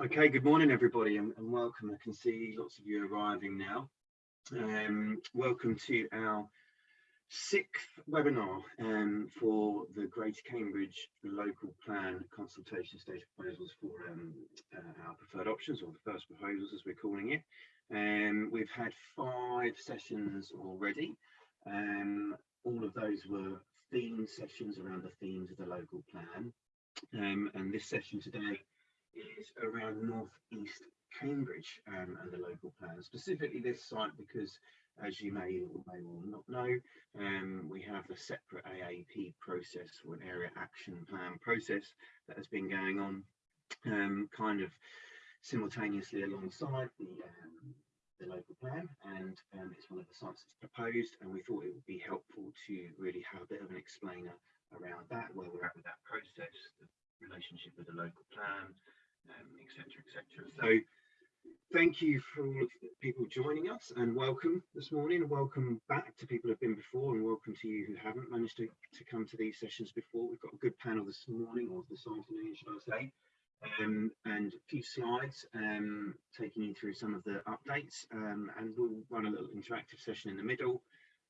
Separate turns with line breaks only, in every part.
Okay, good morning everybody and, and, welcome. I can see lots of you arriving now. Um, welcome to our sixth webinar um, for the Greater Cambridge Local Plan Consultation Stage Proposals for um, uh, our preferred options or the first proposals as we're calling it. Um, we've had five sessions already. Um, all of those were theme sessions around the themes of the local plan. Um, and this session today is around northeast Cambridge um, and the local plan, specifically this site because as you may or may not know, um, we have a separate AAP process or an area action plan process that has been going on um, kind of simultaneously alongside the um, the local plan and um, it's one of the sites that's proposed and we thought it would be helpful to really have a bit of an explainer around that, where we're at with that process, the relationship with the local plan, etc., etc. Et so thank you for all of the people joining us and welcome this morning. And welcome back to people who've been before and welcome to you who haven't managed to, to come to these sessions before. We've got a good panel this morning or this afternoon, should I say, um, and a few slides um, taking you through some of the updates um, and we'll run a little interactive session in the middle.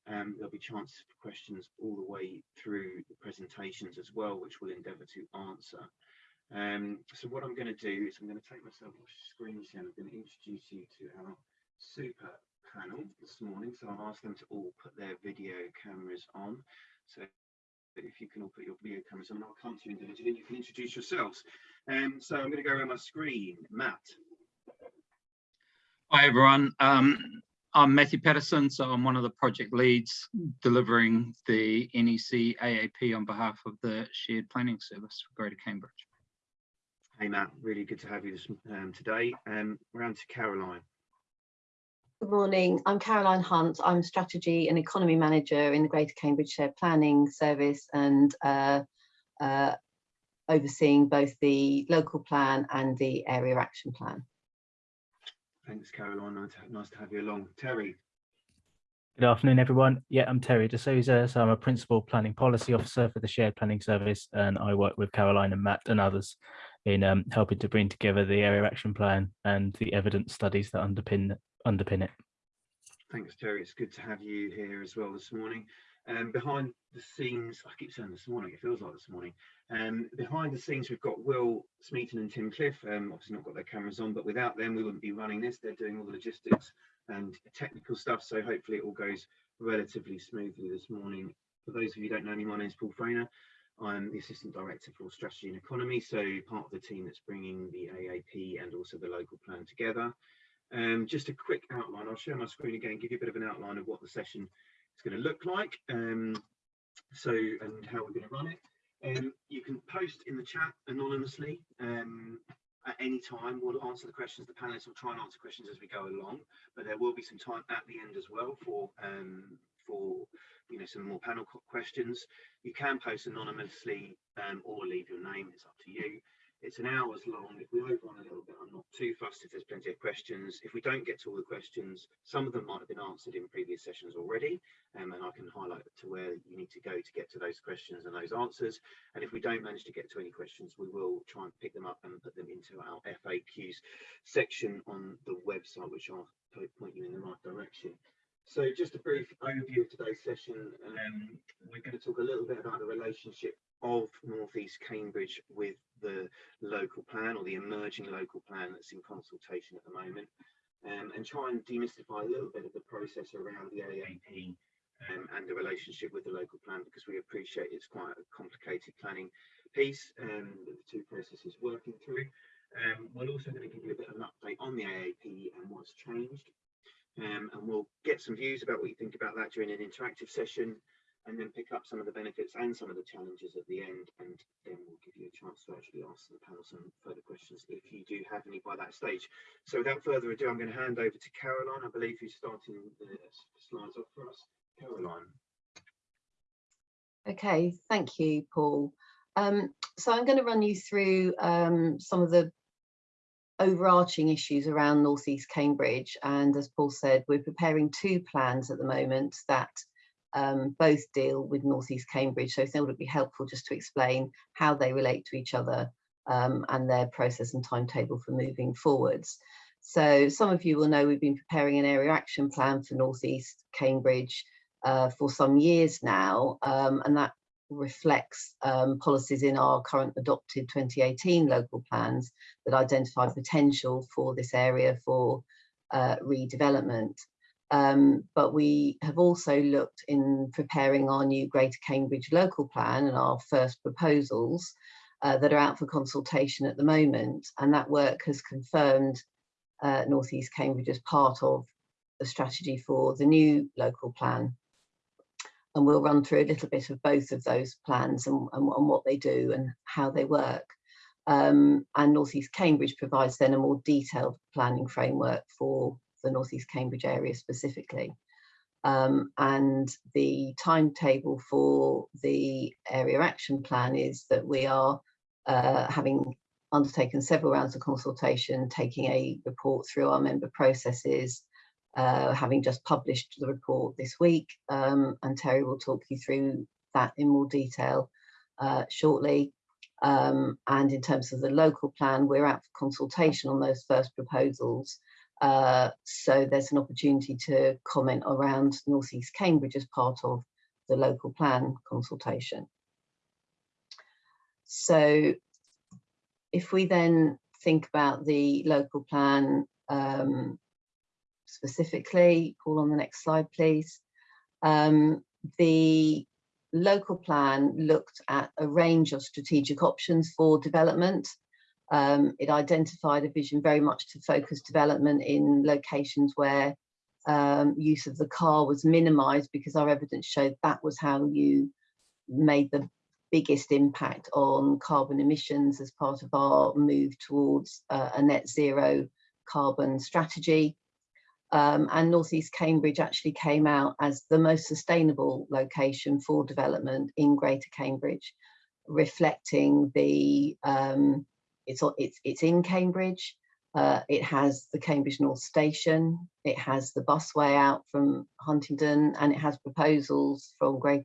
Um, there'll be chances for questions all the way through the presentations as well, which we'll endeavour to answer. Um, so what I'm going to do is I'm going to take myself off screen share. And I'm going to introduce you to our super panel this morning. So I'll ask them to all put their video cameras on. So if you can all put your video cameras on, I'll come to you individually and you can introduce yourselves. Um, so I'm going to go around my screen. Matt.
Hi everyone. Um, I'm Matthew Patterson, so I'm one of the project leads delivering the NEC AAP on behalf of the Shared Planning Service for Greater Cambridge.
Hey Matt, really good to have you this, um, today. Um, we're on to Caroline.
Good morning, I'm Caroline Hunt. I'm Strategy and Economy Manager in the Greater Cambridge Shared Planning Service and uh, uh, overseeing both the local plan and the area action plan.
Thanks, Caroline. Nice to, have you along. Terry.
Good afternoon, everyone. Yeah, I'm Terry D'Souza. So I'm a Principal Planning Policy Officer for the Shared Planning Service, and I work with Caroline and Matt and others in um, helping to bring together the area action plan and the evidence studies that underpin underpin it.
Thanks, Terry. It's good to have you here as well this morning. Um, behind the scenes, I keep saying this morning, it feels like this morning. Um, behind the scenes, we've got Will Smeaton and Tim Cliff. Um, obviously not got their cameras on, but without them, we wouldn't be running this. They're doing all the logistics and technical stuff. So hopefully it all goes relatively smoothly this morning. For those of you who don't know me, my name is Paul Frainer. I'm the Assistant Director for Strategy and Economy, so part of the team that's bringing the AAP and also the local plan together. Um, just a quick outline, I'll share my screen again, give you a bit of an outline of what the session is going to look like, um, so and how we're going to run it. Um, you can post in the chat anonymously um, at any time. We'll answer the questions, the panelists will try and answer questions as we go along, but there will be some time at the end as well for um, for you know some more panel questions. You can post anonymously um, or leave your name. It's up to you. It's an hour's long. If we overrun a little bit, I'm not too fussed if there's plenty of questions. If we don't get to all the questions, some of them might have been answered in previous sessions already, um, and I can highlight to where you need to go to get to those questions and those answers. And if we don't manage to get to any questions, we will try and pick them up and put them into our FAQs section on the website, which I'll point you in the right direction. So just a brief overview of today's session. Um, we're going to talk a little bit about the relationship of Northeast Cambridge with the local plan or the emerging local plan that's in consultation at the moment um, and try and demystify a little bit of the process around the AAP um, and the relationship with the local plan because we appreciate it's quite a complicated planning piece um, that the two processes working through. Um, we're also going to give you a bit of an update on the AAP and what's changed um, and we'll get some views about what you think about that during an interactive session and then pick up some of the benefits and some of the challenges at the end and then we'll give you a chance to actually ask the panel some further questions if you do have any by that stage. So without further ado, I'm going to hand over to Caroline, I believe who's starting the slides off for us. Caroline.
Okay, thank you, Paul. Um, so I'm going to run you through um, some of the overarching issues around Northeast Cambridge. And as Paul said, we're preparing two plans at the moment that um, both deal with Northeast Cambridge. So I thought it would be helpful just to explain how they relate to each other um, and their process and timetable for moving forwards. So some of you will know we've been preparing an area action plan for North East Cambridge uh, for some years now, um, and that reflects um, policies in our current adopted 2018 local plans that identify potential for this area for uh, redevelopment. Um, but we have also looked in preparing our new Greater Cambridge local plan and our first proposals uh, that are out for consultation at the moment. And that work has confirmed uh, North East Cambridge as part of the strategy for the new local plan. And we'll run through a little bit of both of those plans and, and, and what they do and how they work. Um, and North East Cambridge provides then a more detailed planning framework for the North East Cambridge area specifically. Um, and the timetable for the area action plan is that we are uh, having undertaken several rounds of consultation, taking a report through our member processes, uh, having just published the report this week, um, and Terry will talk you through that in more detail uh, shortly. Um, and in terms of the local plan, we're out for consultation on those first proposals. Uh, so there's an opportunity to comment around North East Cambridge as part of the local plan consultation. So if we then think about the local plan um, specifically, Paul on the next slide, please. Um, the local plan looked at a range of strategic options for development. Um, it identified a vision very much to focus development in locations where um, use of the car was minimised because our evidence showed that was how you made the biggest impact on carbon emissions as part of our move towards uh, a net zero carbon strategy. Um, and Northeast Cambridge actually came out as the most sustainable location for development in Greater Cambridge, reflecting the, um, it's, it's, it's in Cambridge, uh, it has the Cambridge North Station, it has the busway out from Huntingdon, and it has proposals from Great,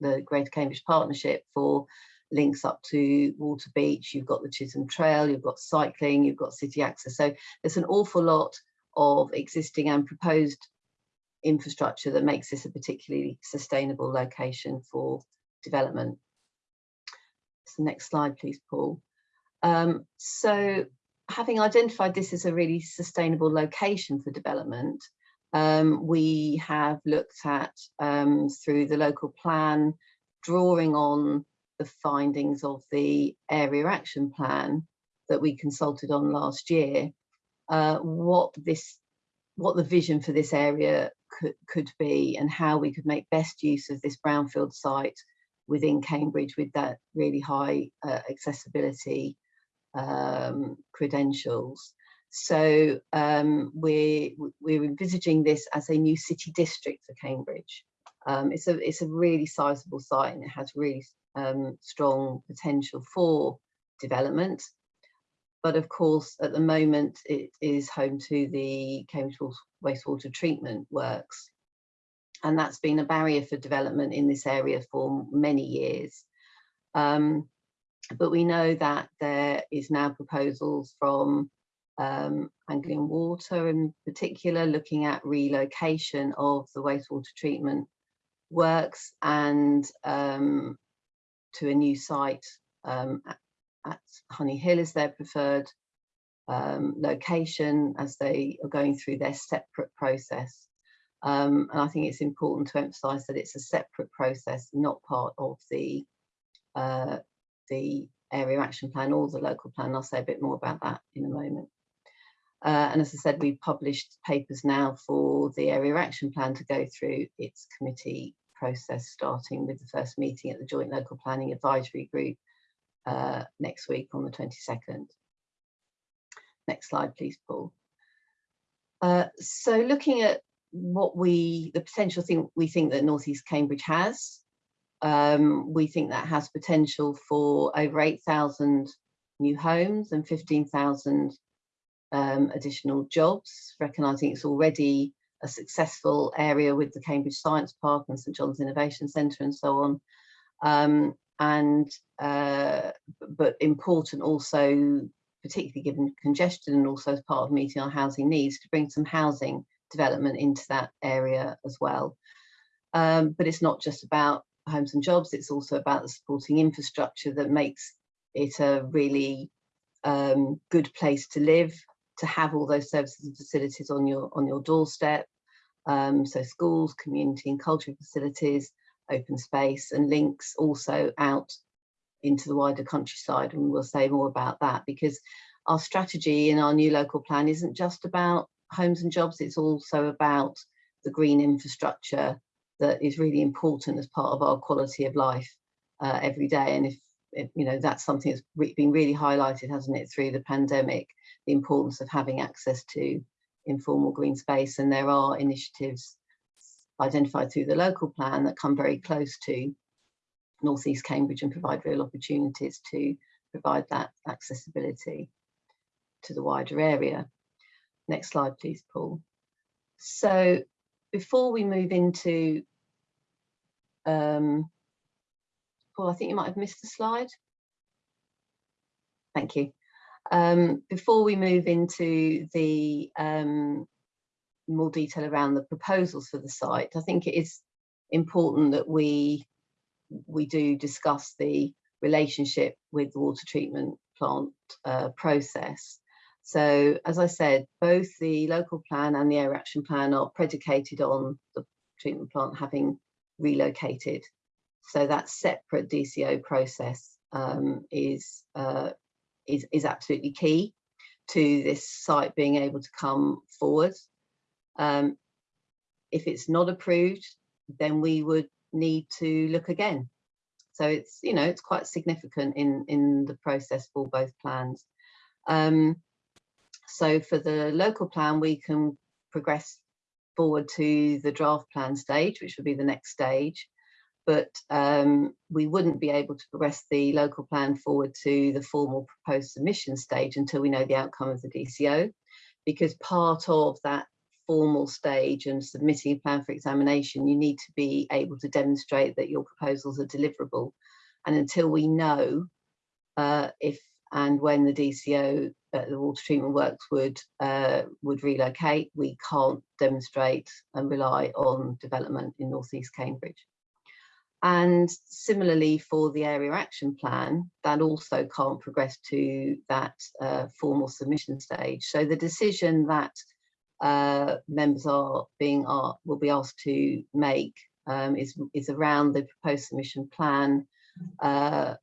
the Greater Cambridge Partnership for links up to Waterbeach, you've got the Chisholm Trail, you've got cycling, you've got city access. So there's an awful lot of existing and proposed infrastructure that makes this a particularly sustainable location for development. So next slide, please, Paul. Um, so having identified this as a really sustainable location for development, um, we have looked at um, through the local plan, drawing on the findings of the area action plan that we consulted on last year, uh, what this, what the vision for this area could, could be and how we could make best use of this brownfield site within Cambridge with that really high uh, accessibility um, credentials. So um, we're, we're envisaging this as a new city district for Cambridge. Um, it's, a, it's a really sizable site and it has really um, strong potential for development. But of course, at the moment, it is home to the Cambridge wastewater treatment works. And that's been a barrier for development in this area for many years. Um, but we know that there is now proposals from um, Anglian Water in particular, looking at relocation of the wastewater treatment works and um, to a new site um, at, Honey Hill is their preferred um, location as they are going through their separate process. Um, and I think it's important to emphasise that it's a separate process, not part of the uh, the area action plan or the local plan. I'll say a bit more about that in a moment. Uh, and as I said, we've published papers now for the area action plan to go through its committee process, starting with the first meeting at the Joint Local Planning Advisory Group uh, next week on the 22nd. Next slide, please, Paul. Uh, so looking at what we, the potential thing we think that Northeast Cambridge has, um, we think that has potential for over 8,000 new homes and 15,000 um, additional jobs, recognising it's already a successful area with the Cambridge Science Park and St John's Innovation Centre and so on. Um, and uh, but important also, particularly given congestion and also as part of meeting our housing needs, to bring some housing development into that area as well. Um, but it's not just about homes and jobs, it's also about the supporting infrastructure that makes it a really um, good place to live, to have all those services and facilities on your on your doorstep. Um, so schools, community and cultural facilities, open space and links also out into the wider countryside and we'll say more about that because our strategy in our new local plan isn't just about homes and jobs, it's also about the green infrastructure that is really important as part of our quality of life uh, every day. And if, you know, that's something that's re been really highlighted, hasn't it, through the pandemic, the importance of having access to informal green space. And there are initiatives identified through the local plan that come very close to northeast Cambridge and provide real opportunities to provide that accessibility to the wider area. Next slide, please, Paul. So before we move into, um, Paul, I think you might have missed a slide. Thank you. Um, before we move into the um, more detail around the proposals for the site, I think it is important that we we do discuss the relationship with the water treatment plant uh, process. So as I said, both the local plan and the area action plan are predicated on the treatment plant having relocated. So that separate DCO process um, is, uh, is, is absolutely key to this site being able to come forward. Um, if it's not approved, then we would need to look again. So it's, you know, it's quite significant in, in the process for both plans. Um, so for the local plan, we can progress forward to the draft plan stage, which would be the next stage. But um, we wouldn't be able to progress the local plan forward to the formal proposed submission stage until we know the outcome of the DCO, because part of that formal stage and submitting a plan for examination, you need to be able to demonstrate that your proposals are deliverable. And until we know uh, if and when the DCO, uh, the water treatment works would uh, would relocate, we can't demonstrate and rely on development in North East Cambridge. And similarly for the area action plan, that also can't progress to that uh, formal submission stage. So the decision that uh, members are being are, will be asked to make um, is, is around the proposed submission plan uh,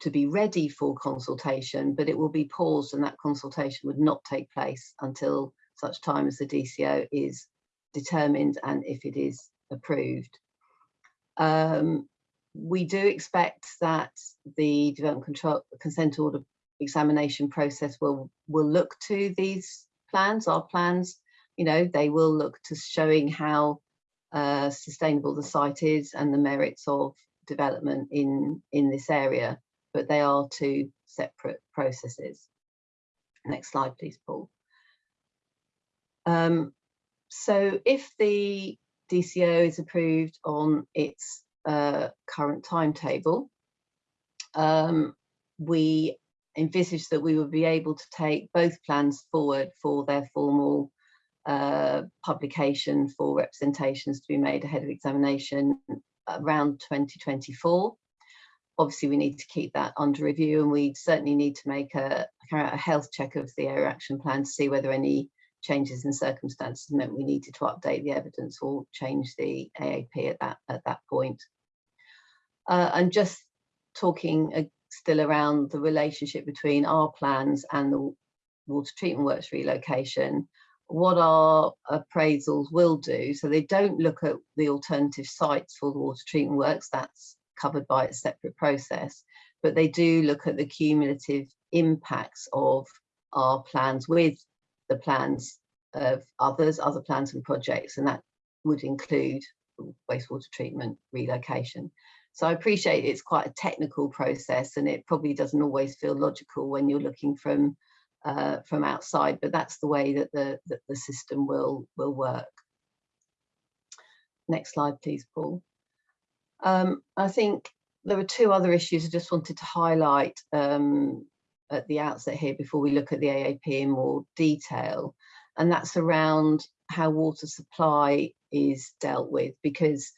to be ready for consultation, but it will be paused and that consultation would not take place until such time as the DCO is determined and if it is approved. Um, we do expect that the development control consent order examination process will will look to these plans, our plans, you know, they will look to showing how uh, sustainable the site is and the merits of development in in this area but they are two separate processes. Next slide, please, Paul. Um, so if the DCO is approved on its uh, current timetable, um, we envisage that we would be able to take both plans forward for their formal uh, publication for representations to be made ahead of examination around 2024 obviously we need to keep that under review and we certainly need to make a, a health check of the area action plan to see whether any changes in circumstances meant we needed to update the evidence or change the AAP at that at that point. Uh, and just talking still around the relationship between our plans and the water treatment works relocation, what our appraisals will do, so they don't look at the alternative sites for the water treatment works, that's covered by a separate process, but they do look at the cumulative impacts of our plans with the plans of others, other plans and projects, and that would include wastewater treatment relocation. So I appreciate it's quite a technical process and it probably doesn't always feel logical when you're looking from uh, from outside, but that's the way that the, that the system will, will work. Next slide, please, Paul. Um, I think there are two other issues I just wanted to highlight um, at the outset here before we look at the AAP in more detail, and that's around how water supply is dealt with because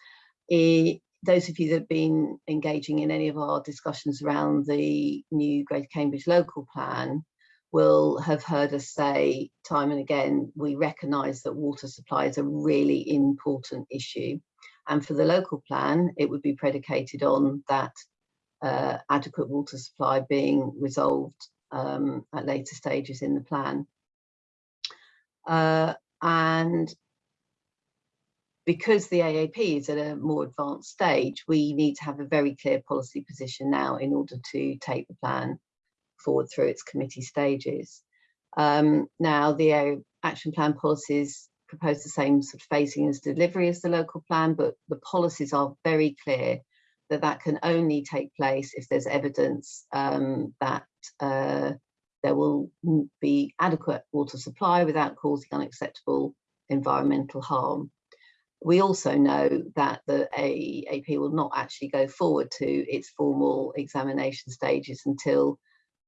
it, those of you that have been engaging in any of our discussions around the new Greater Cambridge local plan will have heard us say time and again, we recognise that water supply is a really important issue. And for the local plan, it would be predicated on that uh, adequate water supply being resolved um, at later stages in the plan. Uh, and because the AAP is at a more advanced stage, we need to have a very clear policy position now in order to take the plan forward through its committee stages. Um, now, the action plan policies propose the same sort of phasing as delivery as the local plan, but the policies are very clear that that can only take place if there's evidence um, that uh, there will be adequate water supply without causing unacceptable environmental harm. We also know that the AAP will not actually go forward to its formal examination stages until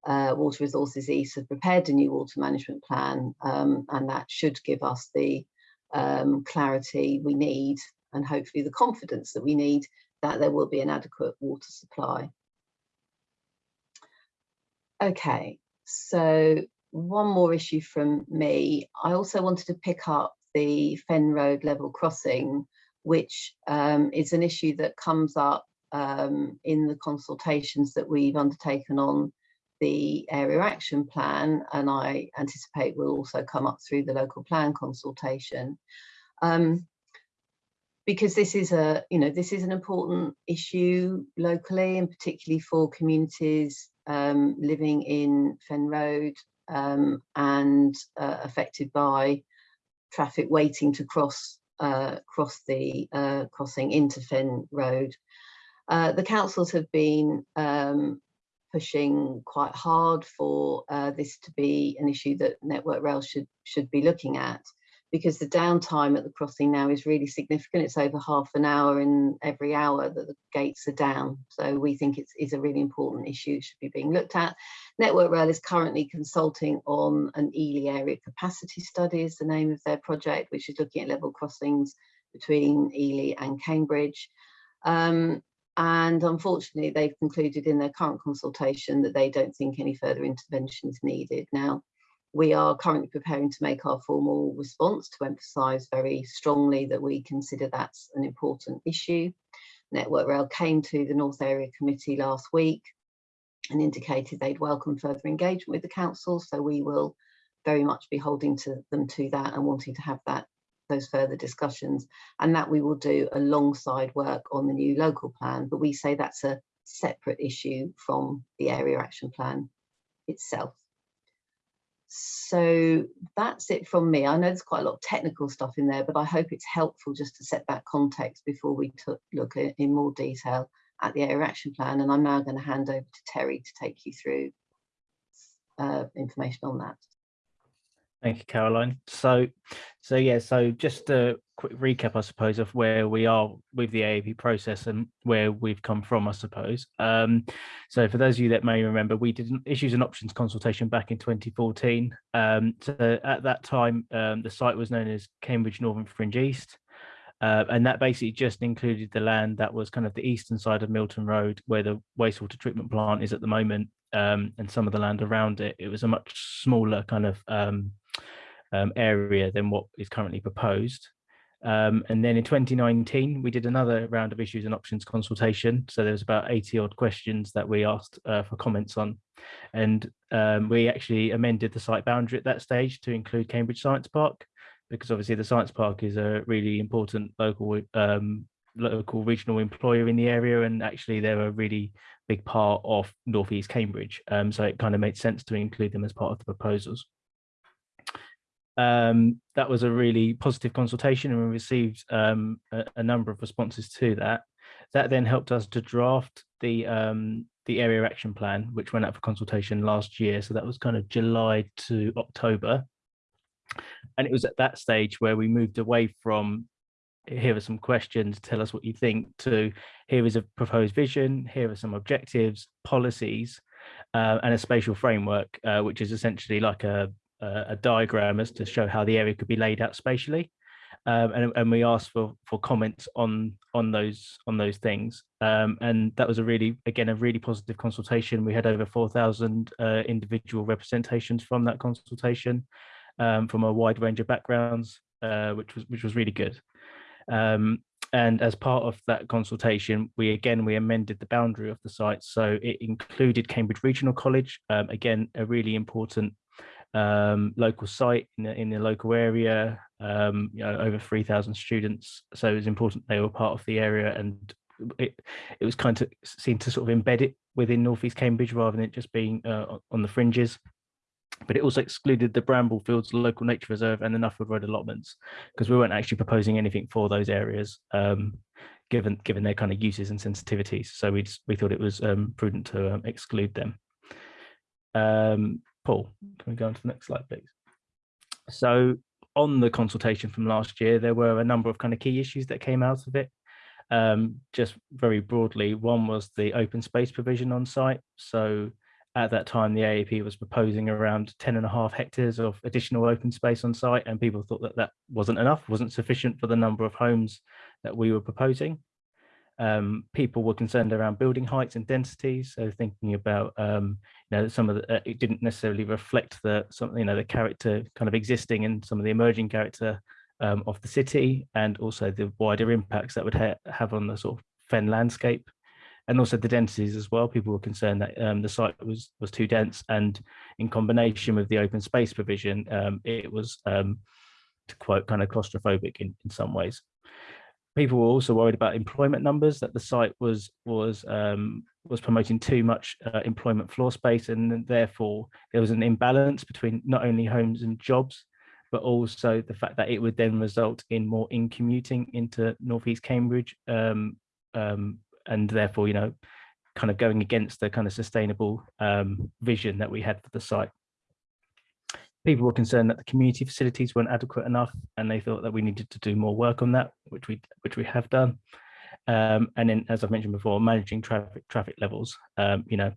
uh, Water Resources East have prepared a new water management plan um, and that should give us the um, clarity we need and hopefully the confidence that we need that there will be an adequate water supply. Okay, so one more issue from me. I also wanted to pick up the Fen Road level crossing, which um, is an issue that comes up um, in the consultations that we've undertaken on the area action plan and I anticipate will also come up through the local plan consultation. Um, because this is a, you know, this is an important issue locally and particularly for communities um, living in Fen Road um, and uh, affected by traffic waiting to cross uh, cross the uh, crossing into Fen Road. Uh, the councils have been um, pushing quite hard for uh, this to be an issue that Network Rail should should be looking at because the downtime at the crossing now is really significant. It's over half an hour in every hour that the gates are down. So we think it's, it's a really important issue, should be being looked at. Network Rail is currently consulting on an Ely area capacity study is the name of their project, which is looking at level crossings between Ely and Cambridge. Um, and unfortunately, they've concluded in their current consultation that they don't think any further intervention is needed. Now, we are currently preparing to make our formal response to emphasise very strongly that we consider that's an important issue. Network Rail came to the North Area Committee last week and indicated they'd welcome further engagement with the council, so we will very much be holding to them to that and wanting to have that those further discussions. And that we will do alongside work on the new local plan. But we say that's a separate issue from the area action plan itself. So that's it from me. I know there's quite a lot of technical stuff in there but i hope it's helpful just to set that context before we look in more detail at the area action plan and i'm now going to hand over to terry to take you through uh, information on that
Thank you, Caroline. So, so yeah, so just a quick recap, I suppose, of where we are with the AAP process and where we've come from, I suppose. Um, so for those of you that may remember, we did an issues and options consultation back in 2014. Um, so at that time, um, the site was known as Cambridge Northern Fringe East. Uh, and that basically just included the land that was kind of the eastern side of Milton Road, where the wastewater treatment plant is at the moment, um, and some of the land around it. It was a much smaller kind of um, um, area than what is currently proposed. Um, and then in 2019, we did another round of issues and options consultation. So there was about 80 odd questions that we asked uh, for comments on. And um, we actually amended the site boundary at that stage to include Cambridge Science Park, because obviously the Science Park is a really important local um, local regional employer in the area and actually they're a really big part of northeast cambridge um, so it kind of made sense to include them as part of the proposals um, that was a really positive consultation and we received um, a, a, number of responses to that. That then helped us to draft the um, the area action plan, which went out for consultation last year. So that was kind of July to October. And it was at that stage where we moved away from here are some questions, tell us what you think, to here is a proposed vision, here are some objectives, policies, uh, and a spatial framework, uh, which is essentially like a, a, a diagram as to show how the area could be laid out spatially. Um, and, and we asked for for comments on on those on those things. Um, and that was a really again a really positive consultation. We had over 4,000 uh, individual representations from that consultation um, from a wide range of backgrounds uh, which was which was really good um, and as part of that consultation, we again, we amended the boundary of the site. So it included Cambridge Regional College, um, again, a really important um, local site in the, in the local area, um, you know, over 3,000 students. So it was important they were part of the area and it, it was kind of seemed to sort of embed it within Northeast Cambridge rather than it just being uh, on the fringes but it also excluded the Bramble Fields Local Nature Reserve and the Nuffield Road allotments because we weren't actually proposing anything for those areas, um, given given their kind of uses and sensitivities. So we just, we thought it was um, prudent to um, exclude them. Um, Paul, can we go on to the next slide, please? So on the consultation from last year, there were a number of kind of key issues that came out of it. Um, just very broadly, one was the open space provision on site. So at that time, the AAP was proposing around 10 and a half hectares of additional open space on site, and people thought that that wasn't enough, wasn't sufficient for the number of homes that we were proposing. Um, people were concerned around building heights and densities, so thinking about, um, you know, some of the, uh, it didn't necessarily reflect the, some, you know, the character kind of existing and some of the emerging character um, of the city, and also the wider impacts that would ha have on the sort of fen landscape and also the densities as well. People were concerned that um, the site was was too dense, and in combination with the open space provision, um, it was, um, to quote, kind of claustrophobic in, in some ways. People were also worried about employment numbers, that the site was was um, was promoting too much uh, employment floor space, and therefore there was an imbalance between not only homes and jobs, but also the fact that it would then result in more in commuting into Northeast Cambridge um, um, and therefore, you know, kind of going against the kind of sustainable um, vision that we had for the site. People were concerned that the community facilities weren't adequate enough, and they thought that we needed to do more work on that, which we which we have done. Um, and then, as I've mentioned before, managing traffic traffic levels. Um, you know,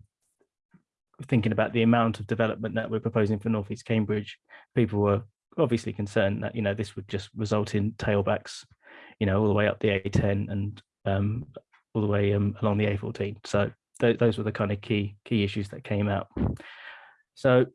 thinking about the amount of development that we're proposing for Northeast Cambridge, people were obviously concerned that you know this would just result in tailbacks, you know, all the way up the A10 and um, all the way um, along the A14. So th those were the kind of key key issues that came out. So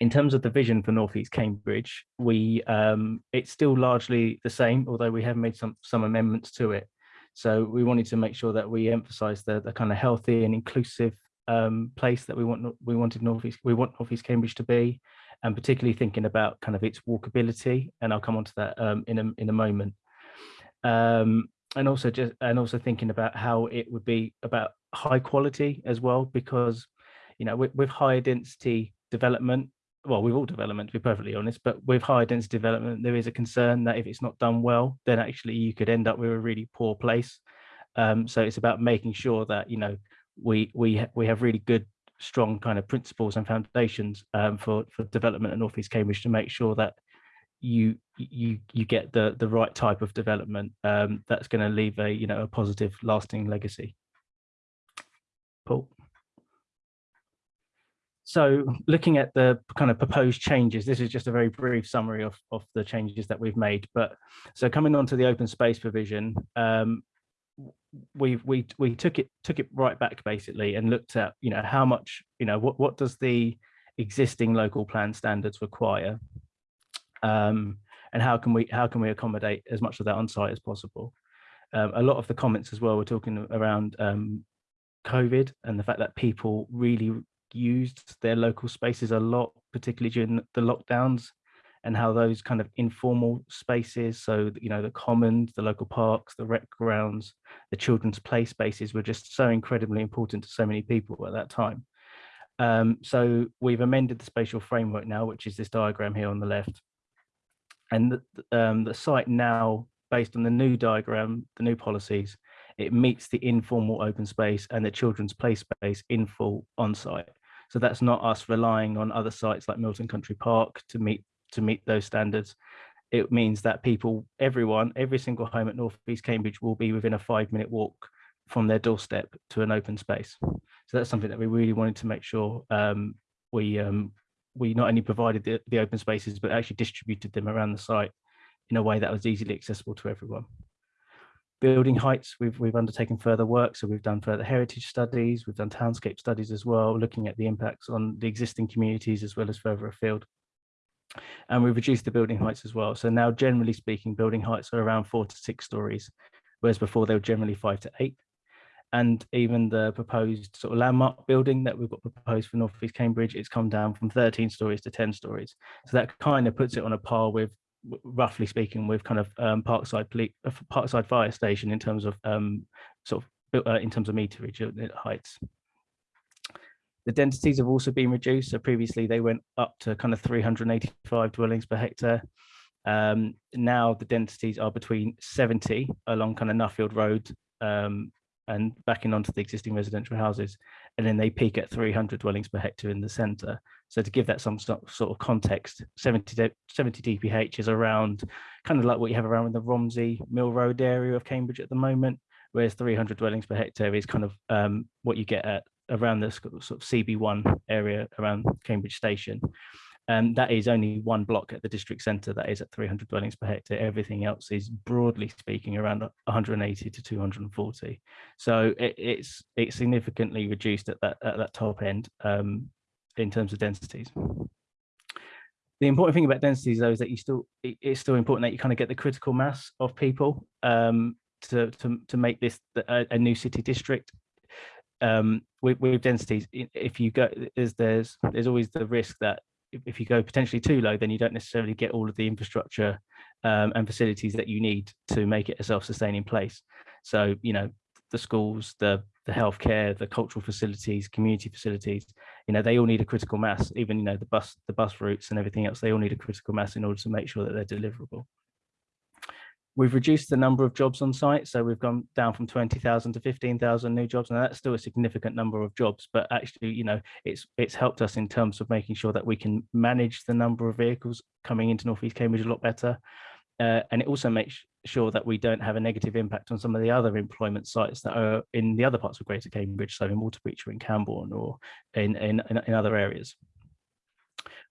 in terms of the vision for Northeast Cambridge, we um, it's still largely the same, although we have made some some amendments to it. So we wanted to make sure that we emphasize the, the kind of healthy and inclusive um, place that we want we wanted Northeast we want Northeast Cambridge to be, and particularly thinking about kind of its walkability. And I'll come on to that um, in a in a moment. Um, and also just and also thinking about how it would be about high quality as well because you know with, with higher density development well with all development to be perfectly honest but with higher density development there is a concern that if it's not done well then actually you could end up with a really poor place. Um, so it's about making sure that you know we we we have really good strong kind of principles and foundations um, for for development at northeast cambridge to make sure that you you you get the the right type of development um, that's going to leave a you know a positive lasting legacy. Paul so looking at the kind of proposed changes this is just a very brief summary of of the changes that we've made but so coming on to the open space provision um, we we we took it took it right back basically and looked at you know how much you know what what does the existing local plan standards require um, and how can we how can we accommodate as much of that on site as possible. Um, a lot of the comments as well were talking around um, COVID and the fact that people really used their local spaces a lot, particularly during the lockdowns, and how those kind of informal spaces, so you know the commons, the local parks, the rec grounds, the children's play spaces were just so incredibly important to so many people at that time. Um, so we've amended the spatial framework now, which is this diagram here on the left, and the, um, the site now, based on the new diagram, the new policies, it meets the informal open space and the children's play space in full on site. So that's not us relying on other sites like Milton Country Park to meet to meet those standards. it means that people, everyone, every single home at North East Cambridge will be within a five minute walk from their doorstep to an open space. So that's something that we really wanted to make sure um, we um, we not only provided the, the open spaces, but actually distributed them around the site in a way that was easily accessible to everyone. Building heights, we've, we've undertaken further work. So we've done further heritage studies, we've done townscape studies as well, looking at the impacts on the existing communities as well as further afield. And we've reduced the building heights as well. So now generally speaking, building heights are around four to six stories, whereas before they were generally five to eight and even the proposed sort of landmark building that we've got proposed for North East Cambridge, it's come down from 13 stories to 10 stories. So that kind of puts it on a par with, roughly speaking, with kind of um, Parkside Police, uh, Parkside Fire Station in terms of um, sort of uh, in terms of meterage heights. The densities have also been reduced. So previously they went up to kind of 385 dwellings per hectare. Um, now the densities are between 70 along kind of Nuffield Road um, and backing onto the existing residential houses. And then they peak at 300 dwellings per hectare in the centre. So to give that some sort of context, 70, 70 dph is around kind of like what you have around in the Romsey Mill Road area of Cambridge at the moment, whereas 300 dwellings per hectare is kind of um, what you get at around the sort of CB1 area around Cambridge Station. Um, that is only one block at the district centre that is at 300 dwellings per hectare. Everything else is broadly speaking around 180 to 240. So it, it's it's significantly reduced at that at that top end um, in terms of densities. The important thing about densities though is that you still it, it's still important that you kind of get the critical mass of people um, to, to to make this a, a new city district um, with, with, densities, if you go, there's there's there's always the risk that if you go potentially too low, then you don't necessarily get all of the infrastructure um, and facilities that you need to make it a self-sustaining place. So, you know, the schools, the the healthcare, the cultural facilities, community facilities, you know, they all need a critical mass. Even you know the bus, the bus routes and everything else, they all need a critical mass in order to make sure that they're deliverable. We've reduced the number of jobs on site, so we've gone down from 20,000 to 15,000 new jobs, and that's still a significant number of jobs. But actually, you know, it's it's helped us in terms of making sure that we can manage the number of vehicles coming into North East Cambridge a lot better, uh, and it also makes sure that we don't have a negative impact on some of the other employment sites that are in the other parts of Greater Cambridge, so in Waterbeach or in Cambourne or in in, in other areas.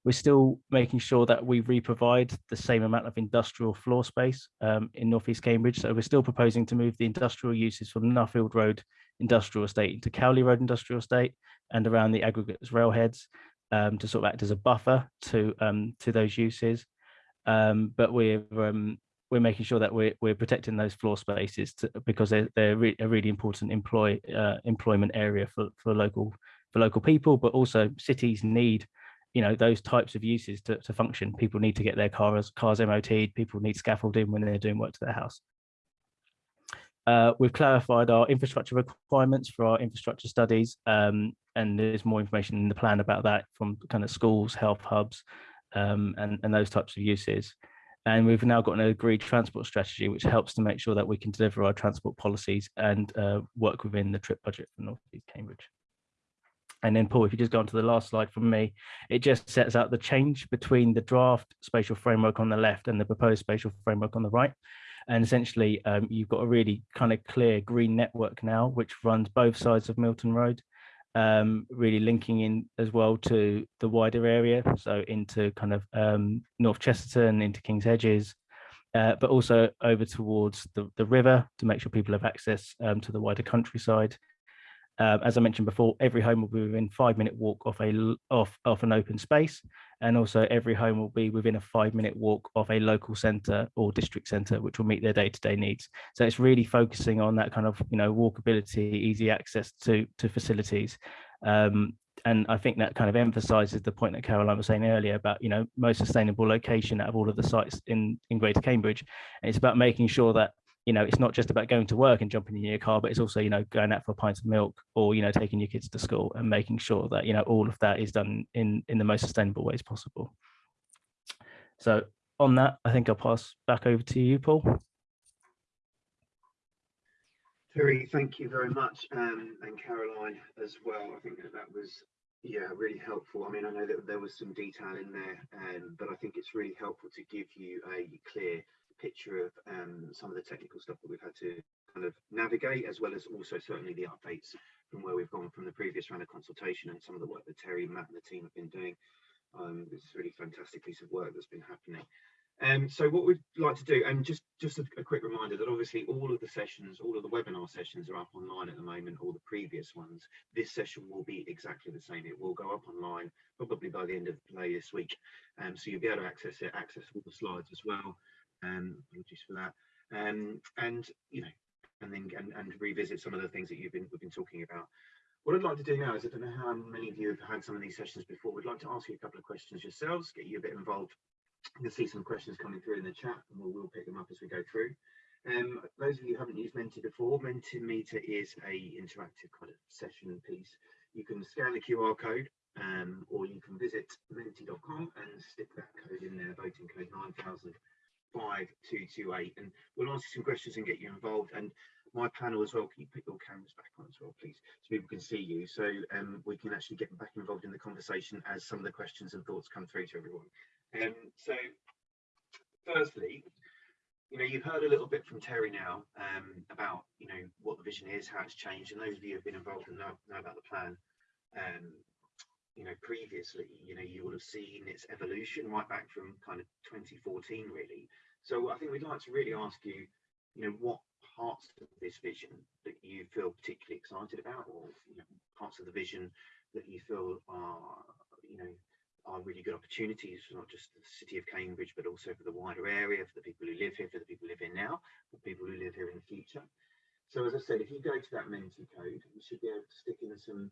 We're still making sure that we re-provide the same amount of industrial floor space um, in Northeast Cambridge. So we're still proposing to move the industrial uses from Nuffield Road Industrial Estate into Cowley Road Industrial Estate and around the aggregates railheads um, to sort of act as a buffer to um, to those uses. Um, but we're um, we're making sure that we're we're protecting those floor spaces to, because they're they're re a really important employ uh, employment area for for local for local people, but also cities need you know those types of uses to, to function. People need to get their cars cars mot people need scaffolding when they're doing work to their house. Uh, we've clarified our infrastructure requirements for our infrastructure studies um, and there's more information in the plan about that from kind of schools health hubs um, and, and those types of uses. And we've now got an agreed transport strategy which helps to make sure that we can deliver our transport policies and uh, work within the trip budget for North East Cambridge. And then Paul, if you just go on to the last slide from me, it just sets out the change between the draft spatial framework on the left and the proposed spatial framework on the right. And essentially, um, you've got a really kind of clear green network now, which runs both sides of Milton Road, um, really linking in as well to the wider area, so into kind of um, North Chesterton, into King's Hedges, uh, but also over towards the, the river to make sure people have access um, to the wider countryside. Um, as I mentioned before, every home will be within five minute walk off a off, an open space. And also every home will be within a five minute walk of a local centre or district centre, which will meet their day-to-day -day needs. So it's really focusing on that kind of, you know, walkability, easy access to, to facilities. Um, and I think that kind of emphasizes the point that Caroline was saying earlier about, you know, most sustainable location out of all of the sites in, in Greater Cambridge. And it's about making sure that you know, it's not just about going to work and jumping in your car, but it's also, you know, going out for a pint of milk or, you know, taking your kids to school and making sure that, you know, all of that is done in, in the most sustainable ways possible. So on that, I think I'll pass back over to you, Paul.
Terry, thank you very much, um, and Caroline as well. I think that, that was Yeah, really helpful. I mean, I know that there was some detail in there, um, but I think it's really helpful to give you a clear picture of um, some of the technical stuff that we've had to kind of navigate, as well as also certainly the updates from where we've gone from the previous round of consultation and some of the work that Terry, Matt, and the team have been doing. Um, it's really fantastic piece of work that's been happening. Um, so what we'd like to do, and just just a, a, quick reminder that obviously all of the sessions, all of the webinar sessions are up online at the moment, all the previous ones. This session will be exactly the same. It will go up online probably by the end of play this week. Um, so you'll be able to access it, access all the slides as well. Um, apologies for that. Um, and you know, and then and, and revisit some of the things that you've been we've been talking about. What I'd like to do now is I don't know how many of you have had some of these sessions before. We'd like to ask you a couple of questions yourselves, get you a bit involved you can see some questions coming through in the chat and we'll, we'll pick them up as we go through. Um, those of you who haven't used Menti before, Mentimeter is a interactive kind of session piece. You can scan the QR code um, or you can visit menti.com and stick that code in there, voting code 905228. And we'll answer some questions and get you involved. And my panel as well, can you put your cameras back on as well, please, so people can see you. So um, we can actually get back involved in the conversation as some of the questions and thoughts come through to everyone. Um, so, firstly, you know, you've heard a little bit from Terry now um, about, you know, what the vision is, how it's changed, and those of you who have been involved and know, know about the plan, um, you know, previously, you know, you will have seen its evolution right back from kind of 2014, really. So I think we'd like to really ask you, you know, what parts of this vision that you feel particularly excited about, or you know, parts of the vision that you feel are, you know, are really good opportunities for not just the city of Cambridge, but also for the wider area, for the people who live here, for the people who live here now, for people who live here in the future. So as I said, if you go to that Menti code, you should be able to stick in some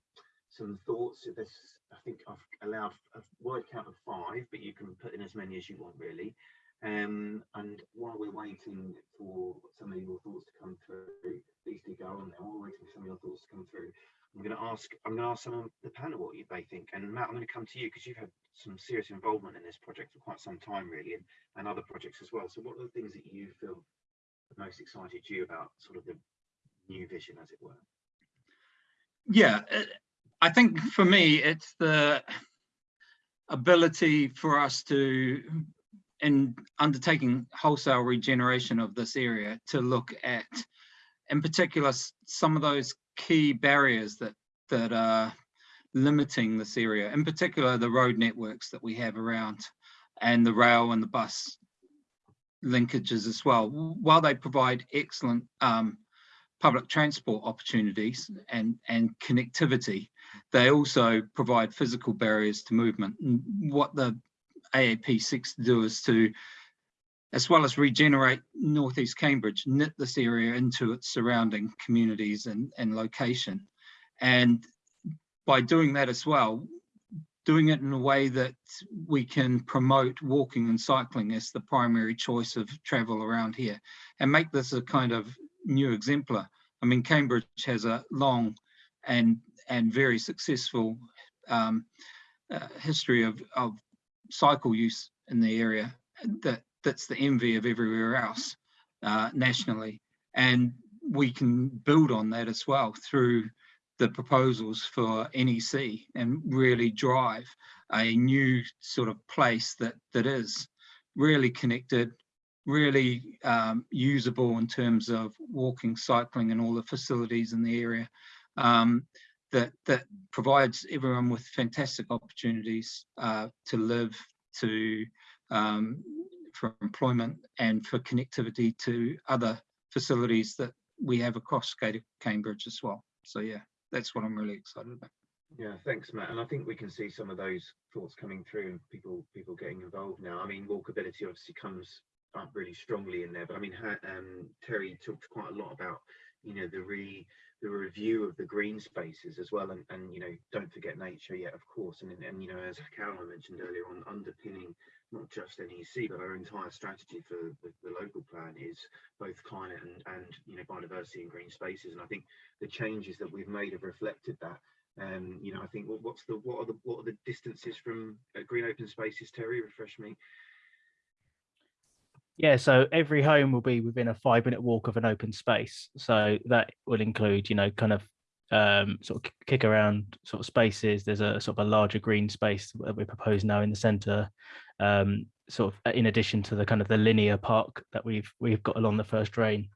some thoughts. This, I think I've allowed a word count of five, but you can put in as many as you want really. Um, and while we're waiting for some of your thoughts to come through, please do go on there. While we're waiting for some of your thoughts to come through, I'm going to ask I'm going to ask some of the panel what you they think. And Matt, I'm going to come to you because you've had some serious involvement in this project for quite some time, really, and, and other projects as well. So, what are the things that you feel most excited you about, sort of the new vision, as it were?
Yeah, uh, I think for me, it's the ability for us to, in undertaking wholesale regeneration of this area, to look at, in particular, some of those key barriers that that are limiting this area, in particular the road networks that we have around and the rail and the bus linkages as well. While they provide excellent um, public transport opportunities and, and connectivity, they also provide physical barriers to movement. What the AAP seeks to do is to as well as regenerate Northeast Cambridge, knit this area into its surrounding communities and, and location. And by doing that as well, doing it in a way that we can promote walking and cycling as the primary choice of travel around here and make this a kind of new exemplar. I mean, Cambridge has a long and and very successful um, uh, history of, of cycle use in the area that that's the envy of everywhere else uh, nationally. And we can build on that as well through the proposals for NEC and really drive a new sort of place that that is really connected, really um, usable in terms of walking, cycling, and all the facilities in the area. Um, that that provides everyone with fantastic opportunities uh, to live, to um, for employment and for connectivity to other facilities that we have across Cambridge as well. So yeah, that's what I'm really excited about.
Yeah, thanks, Matt. And I think we can see some of those thoughts coming through and people people getting involved now. I mean, walkability obviously comes up really strongly in there, but I mean, um, Terry talked quite a lot about you know the re the review of the green spaces as well and and you know don't forget nature yet of course and and you know as Caroline mentioned earlier on underpinning not just NEC, but our entire strategy for the, the, local plan is both climate and, and you know biodiversity and green spaces. And I think the changes that we've made have reflected that. Um, you know, I think what, what's the what are the what are the distances from uh, green open spaces? Terry, refresh me.
Yeah, so every home will be within a five minute walk of an open space. So that will include, you know, kind of um, sort of kick around sort of spaces. There's a sort of a larger green space that we propose now in the centre, um, sort of in addition to the kind of the linear park that we've we've got along the first drain,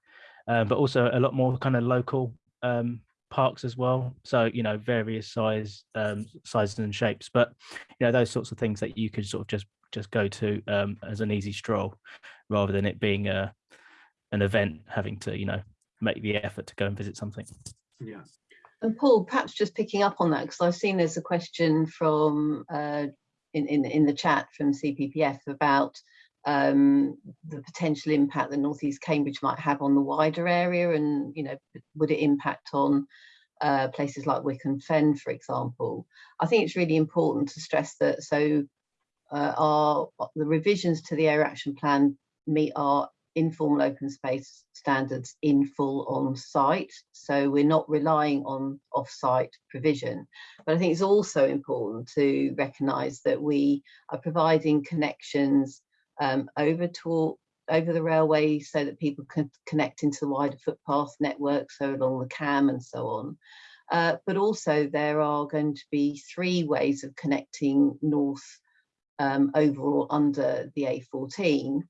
uh, but also a lot more kind of local um, parks as well. So you know various size um, sizes and shapes, but you know those sorts of things that you could sort of just just go to um, as an easy stroll, rather than it being a an event having to you know make the effort to go and visit something.
Yeah.
And Paul, perhaps just picking up on that, because I've seen there's a question from uh, in, in in the chat from CPPF about um, the potential impact that North East Cambridge might have on the wider area, and you know, would it impact on uh, places like Wicken Fen, for example? I think it's really important to stress that. So, uh, our the revisions to the area action plan meet our informal open space standards in full on site. So we're not relying on off-site provision. But I think it's also important to recognise that we are providing connections um, over to over the railway so that people can connect into the wider footpath network, so along the CAM and so on. Uh, but also there are going to be three ways of connecting north um, overall under the A14.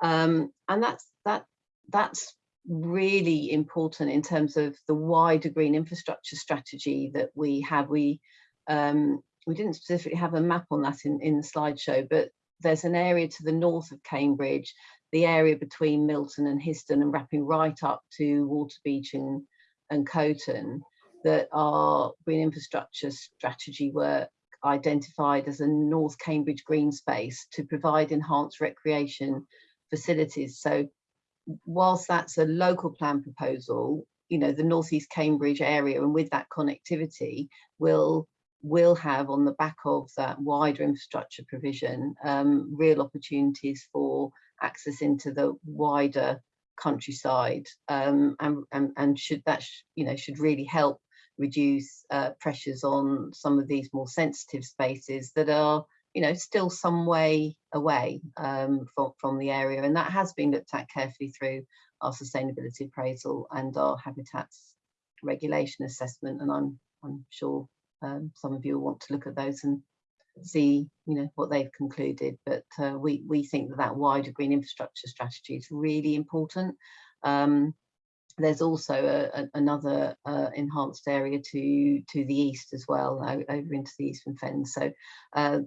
Um, and that's that that's really important in terms of the wider green infrastructure strategy that we have. We um, we didn't specifically have a map on that in, in the slideshow, but there's an area to the north of Cambridge, the area between Milton and Histon and wrapping right up to Waterbeach and, and Coton that our green infrastructure strategy work identified as a North Cambridge green space to provide enhanced recreation facilities. So whilst that's a local plan proposal, you know, the Northeast Cambridge area and with that connectivity will will have on the back of that wider infrastructure provision um, real opportunities for access into the wider countryside um, and, and, and should that sh you know should really help reduce uh, pressures on some of these more sensitive spaces that are you know, still some way away um, from, from the area. And that has been looked at carefully through our sustainability appraisal and our habitats regulation assessment. And I'm, I'm sure um, some of you will want to look at those and see, you know, what they've concluded. But uh, we, we think that that wider green infrastructure strategy is really important. Um, there's also a, a, another uh, enhanced area to to the east as well, over into the eastern fens. So uh,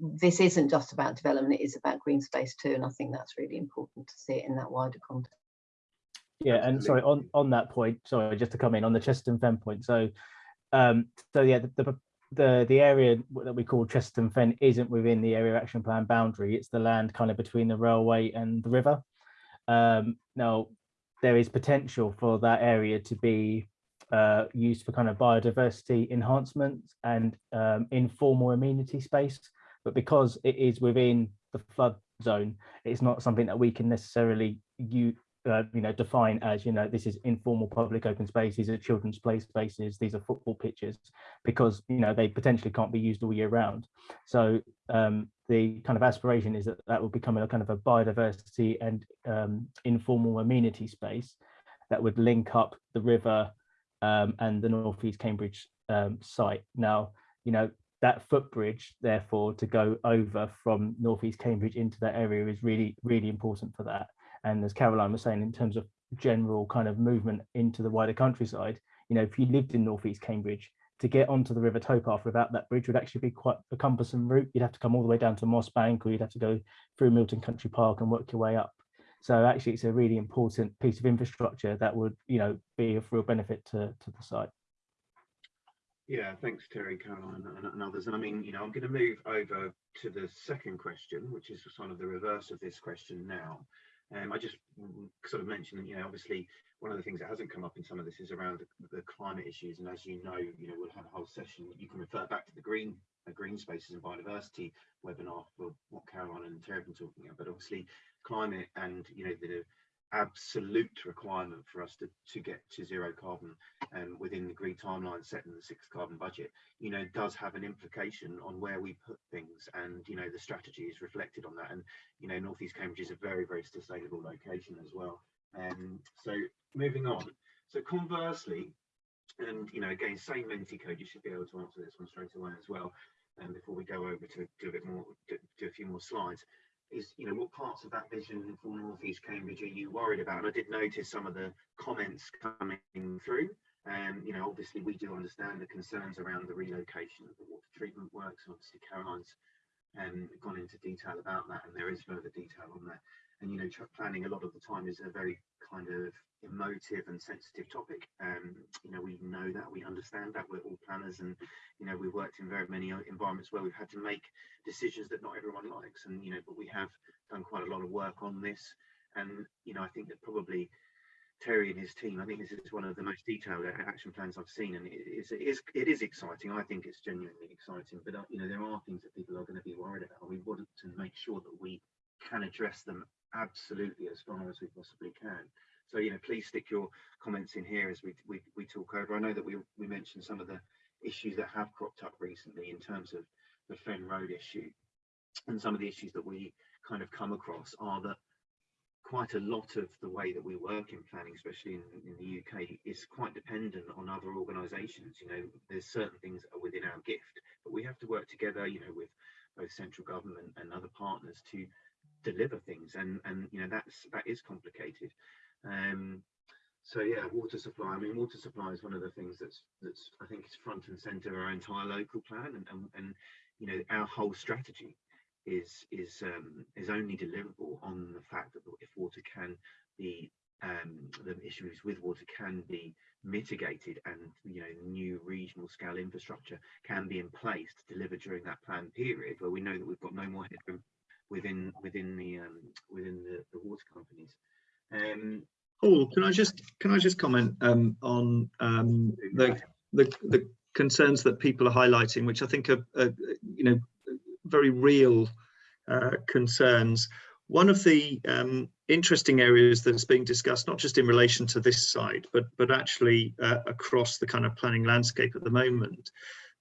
this isn't just about development, it is about green space too. And I think that's really important to see it in that wider context.
Yeah, and sorry, on, on that point, sorry, just to come in on the Chesterton Fen point. So, um, so yeah, the, the, the, the area that we call Chesterton Fen isn't within the area action plan boundary. It's the land kind of between the railway and the river. Um, now, there is potential for that area to be uh, used for kind of biodiversity enhancement and um, informal amenity space. But because it is within the flood zone, it's not something that we can necessarily you uh, you know define as you know this is informal public open space these are children's play spaces these are football pitches because you know they potentially can't be used all year round so um, the kind of aspiration is that that will become a kind of a biodiversity and um, informal amenity space that would link up the river um, and the northeast cambridge um, site now you know that footbridge, therefore, to go over from Northeast Cambridge into that area is really, really important for that. And as Caroline was saying, in terms of general kind of movement into the wider countryside, you know, if you lived in Northeast Cambridge, to get onto the River Towpath without that bridge would actually be quite a cumbersome route. You'd have to come all the way down to Moss Bank or you'd have to go through Milton Country Park and work your way up. So actually it's a really important piece of infrastructure that would, you know, be of real benefit to, to the site.
Yeah, thanks, Terry, Caroline, and, and, others. And I mean, you know, I'm going to move over to the second question, which is sort of the reverse of this question now. Um, I just sort of mentioned, you know, obviously one of the things that hasn't come up in some of this is around the, the climate issues. And as you know, you know, we'll have a whole session. You can refer back to the green uh, green spaces and biodiversity webinar for what Caroline and Terry have been talking about. But obviously, climate and you know the absolute requirement for us to, to get to zero carbon um, within the green timeline set in the sixth carbon budget, you know, does have an implication on where we put things and, you know, the strategy is reflected on that. And, you know, Northeast Cambridge is a very, very sustainable location as well. Um, so moving on. So conversely, and you know, again, same Menti code. You should be able to answer this one straight away as well. And before we go over to do a bit more, do, do a few more slides, is you know what parts of that vision for North East Cambridge are you worried about? And I did notice some of the comments coming through. Um, you know, obviously we do understand the concerns around the relocation of the water treatment works. Obviously Caroline's um, gone into detail about that, and there is further detail on that. And you know, planning a lot of the time is a very kind of emotive and sensitive topic. Um, you know, we know that, we understand that, we're all planners and, you know, we've worked in very many environments where we've had to make decisions that not everyone likes and, you know, but we have done quite a lot of work on this. And, you know, I think that probably Terry and his team, I think this is one of the most detailed action plans I've seen, and it is it is, it is exciting. I think it's genuinely exciting, but uh, you know there are things that people are going to be worried about. We want to make sure that we can address them absolutely as far as we possibly can. So, you know, please stick your comments in here as we, we, we talk over. I know that we, we mentioned some of the issues that have cropped up recently in terms of the Fen Road issue. And some of the issues that we kind of come across are that quite a lot of the way that we work in planning, especially in, in the UK, is quite dependent on other organisations. You know, there's certain things that are within our gift, but we have to work together, you know, with both central government and other partners to deliver things. And, and you know, that's that is complicated. Um, so yeah, water supply. I mean, water supply is one of the things that's that's I think is front and center of our entire local plan, and and, and you know our whole strategy is is um, is only deliverable on the fact that if water can be um, the issues with water can be mitigated and you know new regional scale infrastructure can be in place to deliver during that plan period where we know that we've got no more headroom within within the um, within the, the water companies. Um,
Paul, can I just can I just comment um, on um, the, the the concerns that people are highlighting, which I think are, are you know very real uh, concerns. One of the um, interesting areas that's being discussed, not just in relation to this site, but but actually uh, across the kind of planning landscape at the moment,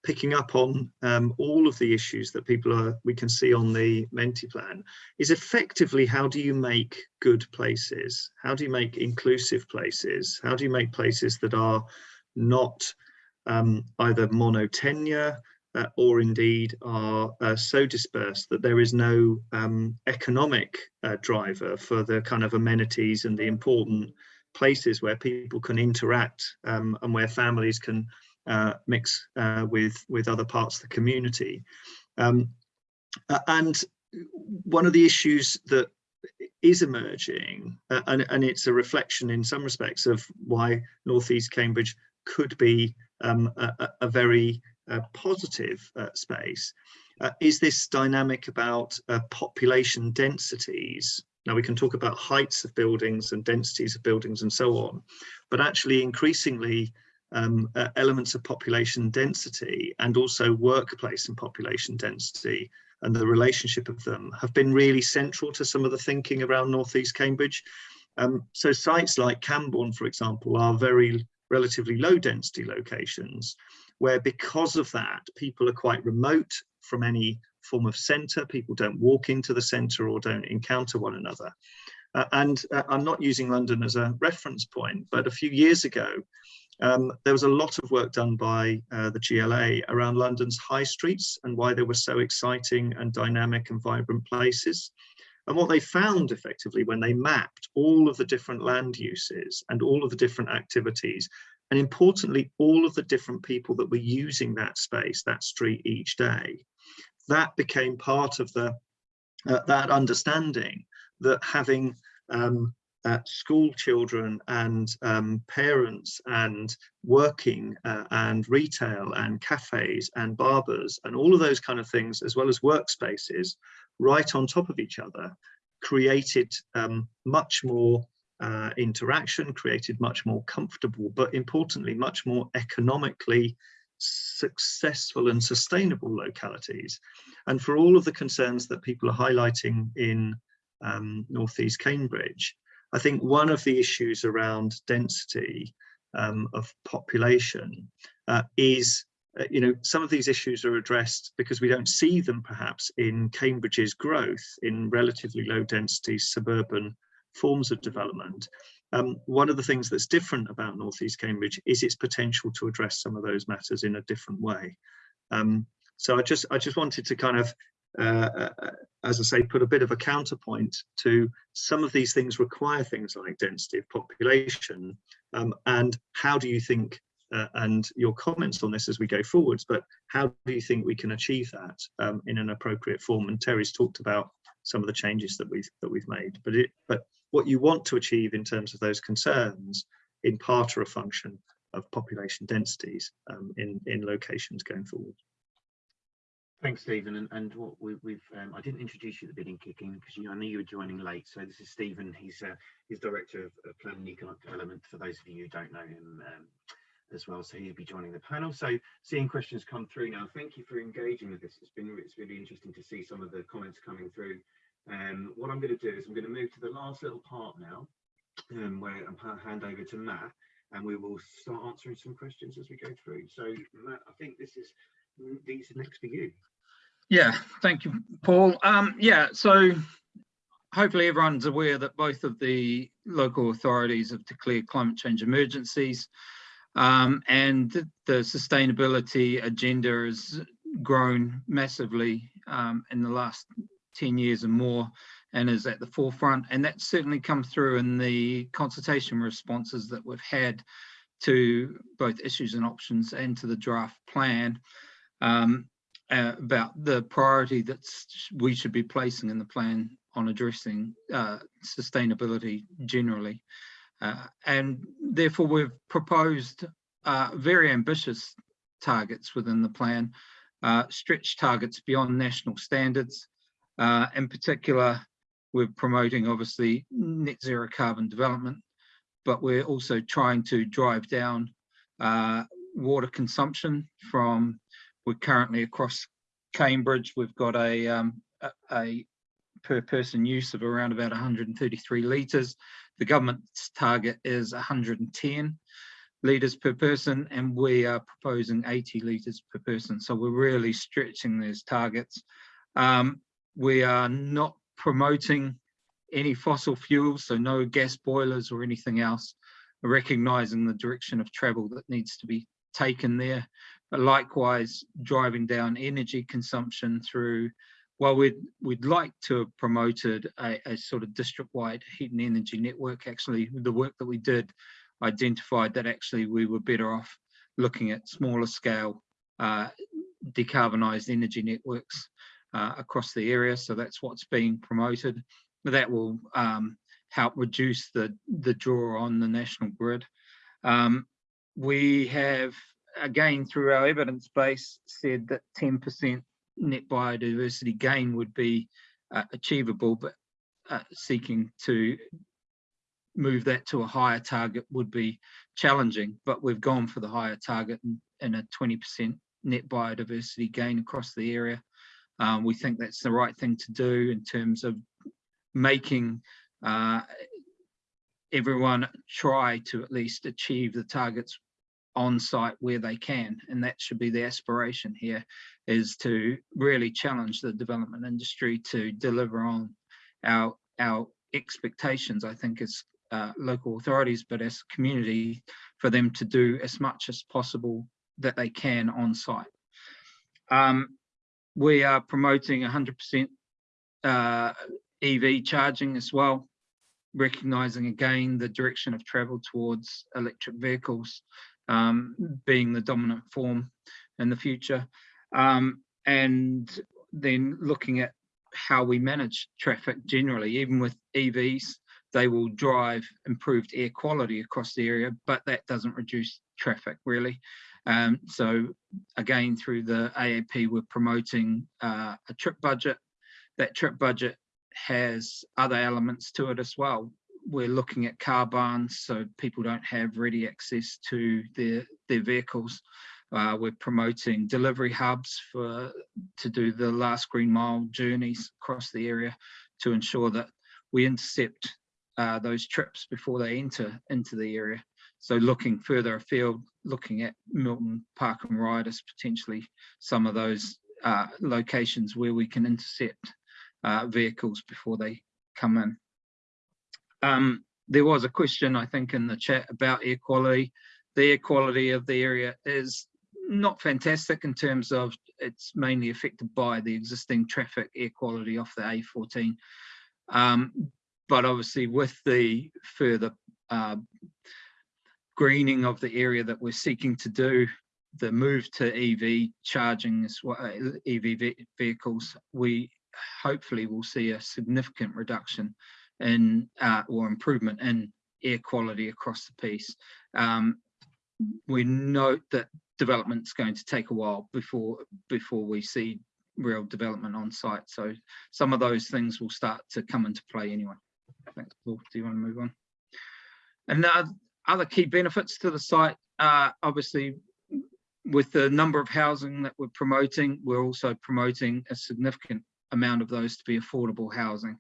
picking up on um, all of the issues that people are we can see on the Menti plan is effectively how do you make good places? How do you make inclusive places? How do you make places that are not um, either monotenure uh, or indeed are uh, so dispersed that there is no um, economic uh, driver for the kind of amenities and the important places where people can interact um, and where families can uh, mix uh, with with other parts of the community. Um, and one of the issues that is emerging, uh, and, and it's a reflection in some respects of why Northeast Cambridge could be um, a, a, very uh, positive uh, space, uh, is this dynamic about population densities. Now we can talk about heights of buildings and densities of buildings and so on, but actually increasingly um, uh, elements of population density and also workplace and population density and the relationship of them have been really central to some of the thinking around Northeast Cambridge. Um, so sites like Cambourne, for example, are very relatively low density locations where because of that, people are quite remote from any form of centre. People don't walk into the centre or don't encounter one another. Uh, and uh, I'm not using London as a reference point, but a few years ago, um, there was a lot of work done by uh, the GLA around London's high streets and why they were so exciting and dynamic and vibrant places. And what they found effectively when they mapped all of the different land uses and all of the different activities, and importantly, all of the different people that were using that space, that street each day, that became part of the uh, that understanding that having um, uh, school children and um, parents and working uh, and retail and cafes and barbers and all of those kind of things, as well as workspaces, right on top of each other, created um, much more uh, interaction, created much more comfortable, but importantly, much more economically successful and sustainable localities. And for all of the concerns that people are highlighting in um, Northeast Cambridge, I think one of the issues around density um, of population uh, is, uh, you know, some of these issues are addressed because we don't see them perhaps in Cambridge's growth in relatively low density suburban forms of development. Um, one of the things that's different about North East Cambridge is its potential to address some of those matters in a different way. Um, so I just I just wanted to kind of, uh, uh, as I say, put a bit of a counterpoint to some of these things require things like density of population. Um, and how do you think, uh, and your comments on this as we go forwards, but how do you think we can achieve that um, in an appropriate form? And Terry's talked about some of the changes that we've that we've made, but it but what you want to achieve in terms of those concerns in part are a function of population densities um, in in locations going forward.
Thanks, Stephen. And, and what we, we've, um, I didn't introduce you at the beginning, kicking because I knew you were joining late. So this is Stephen. He's uh, he's director of, of planning and economic development. For those of you who don't know him um, as well, so he'll be joining the panel. So seeing questions come through now. Thank you for engaging with this. It's been it's really interesting to see some of the comments coming through. Um, what I'm going to do is I'm going to move to the last little part now, um, where I'm hand over to Matt, and we will start answering some questions as we go through. So Matt, I think this is these are next for you.
Yeah, thank you, Paul. Um, yeah, so hopefully everyone's aware that both of the local authorities have declared climate change emergencies um, and the sustainability agenda has grown massively um, in the last 10 years and more and is at the forefront. And that's certainly come through in the consultation responses that we've had to both issues and options and to the draft plan. Um, uh, about the priority that we should be placing in the plan on addressing uh, sustainability generally. Uh, and therefore we've proposed uh, very ambitious targets within the plan, uh, stretch targets beyond national standards. Uh, in particular, we're promoting obviously net zero carbon development, but we're also trying to drive down water consumption from we're currently across Cambridge, we've got a, um, a, a, per person use of around about 133 litres. The government's target is 110 litres per person, and we are proposing 80 litres per person. So we're really stretching those targets. Um, we are not promoting any fossil fuels, so no gas boilers or anything else, recognising the direction of travel that needs to be taken there likewise driving down energy consumption through well we'd we'd like to have promoted a, a, sort of district-wide heat and energy network. Actually the work that we did identified that actually we were better off looking at smaller scale uh, decarbonized energy networks uh, across the area. So that's what's being promoted. That will um, help reduce the the draw on the national grid. Um, we have again, through our evidence base, said that 10% net biodiversity gain would be uh, achievable, but uh, seeking to move that to a higher target would be challenging. But we've gone for the higher target and, a 20% net biodiversity gain across the area. Um, we think that's the right thing to do in terms of making uh, everyone try to at least achieve the targets on site where they can. And that should be the aspiration here is to really challenge the development industry to deliver on our, our expectations, I think, as uh, local authorities, but as community for them to do as much as possible that they can on site. Um, we are promoting 100% uh, EV charging as well, recognizing again the direction of travel towards electric vehicles um, being the dominant form in the future. Um, and then looking at how we manage traffic generally, even with EVs, they will drive improved air quality across the area, but that doesn't reduce traffic really. Um, so again, through the AAP, we're promoting uh, a trip budget. That trip budget has other elements to it as well we're looking at car barns so people don't have ready access to their their vehicles. Uh, we're promoting delivery hubs for to do the last green mile journeys across the area to ensure that we intercept uh, those trips before they enter into the area. So looking further afield, looking at Milton Park and Ride as potentially some of those uh, locations where we can intercept uh, vehicles before they come in. Um, there was a question, I think, in the chat about air quality. The air quality of the area is not fantastic in terms of it's mainly affected by the existing traffic air quality off the A14. Um, but obviously with the further uh, greening of the area that we're seeking to do, the move to EV charging as well, uh, EV ve- vehicles, we hopefully will see a significant reduction in uh, or improvement in air quality across the piece. Um, we note that development's going to take a while before before we see real development on site. So some of those things will start to come into play anyway. Thanks, Paul. Do you want to move on? And the other key benefits to the site, uh, obviously, with the number of housing that we're promoting, we're also promoting a significant amount of those to be affordable housing.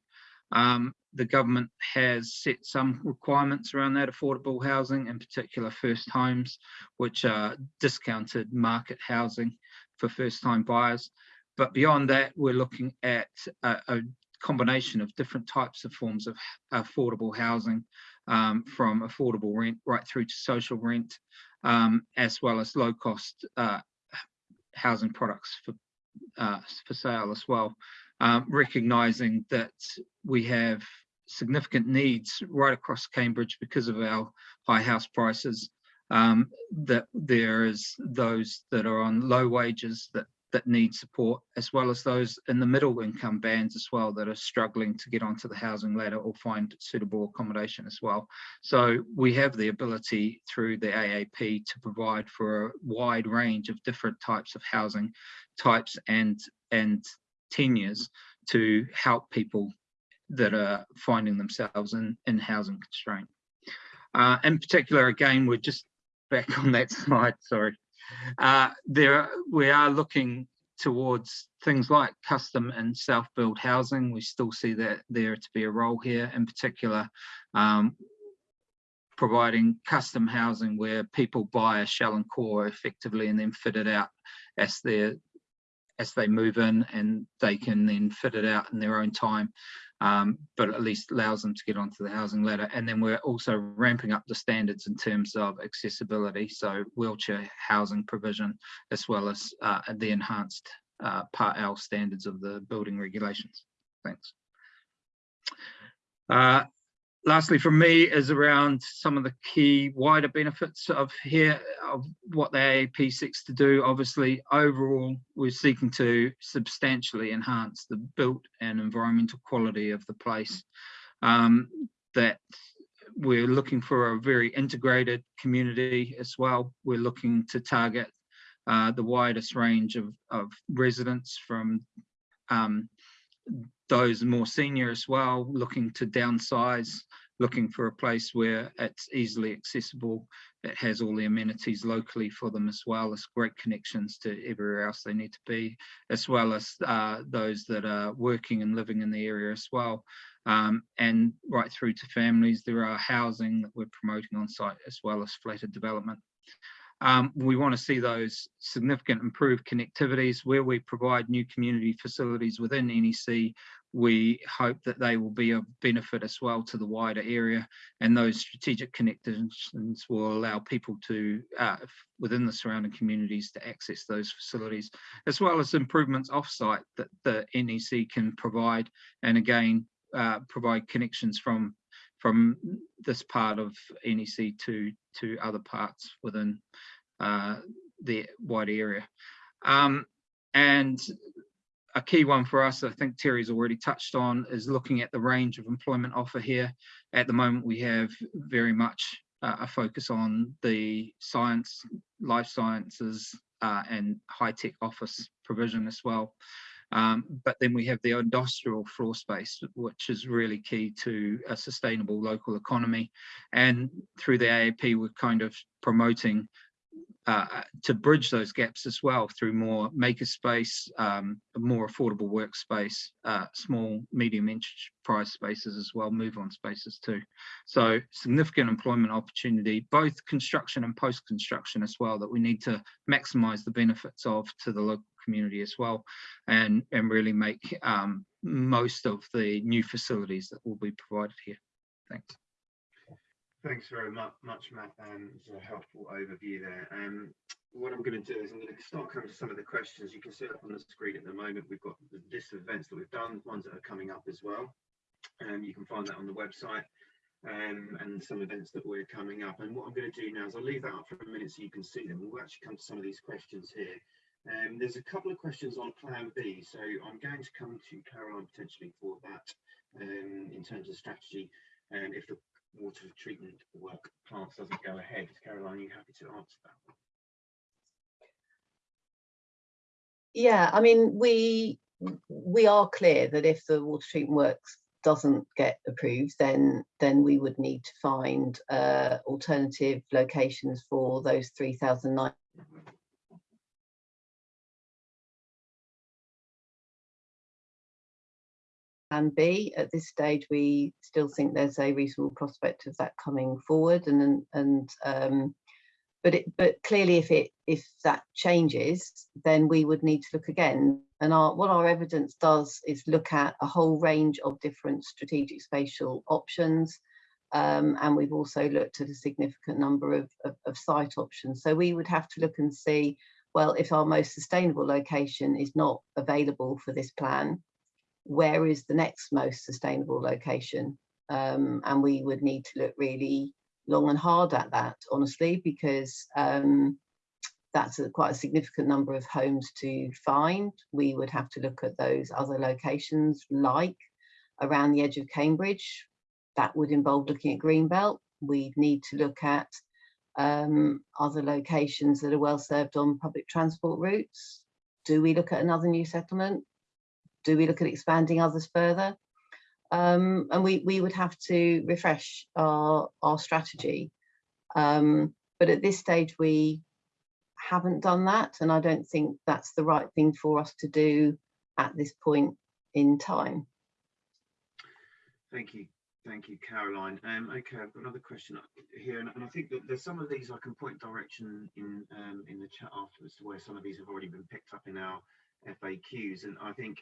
Um, the government has set some requirements around that affordable housing, in particular first homes, which are discounted market housing for first time buyers. But beyond that, we're looking at a, a combination of different types of forms of affordable housing, um, from affordable rent right through to social rent, um, as well as low cost uh, housing products for, uh, for sale as well um, recognizing that we have significant needs right across Cambridge because of our high house prices, um, that there is those that are on low wages that that need support, as well as those in the middle income bands as well that are struggling to get onto the housing ladder or find suitable accommodation as well. So we have the ability through the AAP to provide for a wide range of different types of housing types and and tenures to help people that are finding themselves in, in housing constraint. Uh, in particular, again, we're just back on that slide, sorry. Uh, there, we are looking towards things like custom and self-build housing. We still see that there to be a role here, in particular, um, providing custom housing where people buy a shell and core effectively and then fit it out as as they move in and they can then fit it out in their own time um, but at least allows them to get onto the housing ladder. And then we're also ramping up the standards in terms of accessibility so wheelchair housing provision as well as uh, the enhanced uh, part L standards of the building regulations. Thanks. Uh, lastly from me is around some of the key wider benefits of here of what the AAP seeks to do. Obviously, overall, we're seeking to substantially enhance the built and environmental quality of the place. Um, that we're looking for a very integrated community as well. We're looking to target uh, the widest range of, of residents from um, those more senior as well, looking to downsize, looking for a place where it's easily accessible, it has all the amenities locally for them as well as great connections to everywhere else they need to be, as well as uh, those that are working and living in the area as well. Um, and right through to families, there are housing that we're promoting on site as well as flatted development. Um, we want to see those significant improved connectivities where we provide new community facilities within NEC. We hope that they will be of benefit as well to the wider area and those strategic connections will allow people to, uh, within the surrounding communities to access those facilities, as well as improvements offsite that the NEC can provide. And again, uh, provide connections from from this part of NEC to to other parts within uh, the wider area. Um, and a key one for us, I think Terry's already touched on, is looking at the range of employment offer here. At the moment, we have very much uh, a focus on the science, life sciences, uh, and high-tech office provision as well. Um, but then we have the industrial floor space, which is really key to a sustainable local economy. And through the AAP, we're kind of promoting uh, to bridge those gaps as well through more makerspace, um, more affordable workspace, uh, small, medium enterprise spaces as well, move on spaces too. So significant employment opportunity, both construction and post-construction as well, that we need to maximize the benefits of to the local community as well and, and really make um, most of the new facilities that will be provided here. Thanks.
Thanks very much, much Matt. Um, it's a helpful overview there. Um, what I'm going to do is I'm going to start coming to some of the questions. You can see up on the screen at the moment, we've got the list of events that we've done, ones that are coming up as well. Um, you can find that on the website um, and some events that we're coming up. And what I'm going to do now is I'll leave that up for a minute so you can see them. We'll actually come to some of these questions here. Um, there's a couple of questions on Plan B, so I'm going to come to Caroline potentially for that um, in terms of strategy. And if the water treatment work plants doesn't go ahead, Caroline, are you happy to answer that?
Yeah, I mean, we we are clear that if the water treatment works doesn't get approved, then then we would need to find uh, alternative locations for those 3,009 Plan B. At this stage, we still think there's a reasonable prospect of that coming forward, and and, um, but it but clearly, if it if that changes, then we would need to look again. And our what our evidence does is look at a whole range of different strategic spatial options. Um, and we've also looked at a significant number of, of, of site options. So we would have to look and see, well, if our most sustainable location is not available for this plan, where is the next most sustainable location? Um, and we would need to look really long and hard at that, honestly, because um, that's a, quite a significant number of homes to find. We would have to look at those other locations like around the edge of Cambridge. That would involve looking at Greenbelt. We'd need to look at um, other locations that are well served on public transport routes. Do we look at another new settlement? Do we look at expanding others further? Um, and we, we would have to refresh our, our strategy. Um, but at this stage, we haven't done that. And I don't think that's the right thing for us to do at this point in time.
Thank you. Thank you, Caroline. Um, okay, I've got another question here, and, and I think that there's some of these I can point direction in um, in the chat afterwards to where some of these have already been picked up in our FAQs. And I think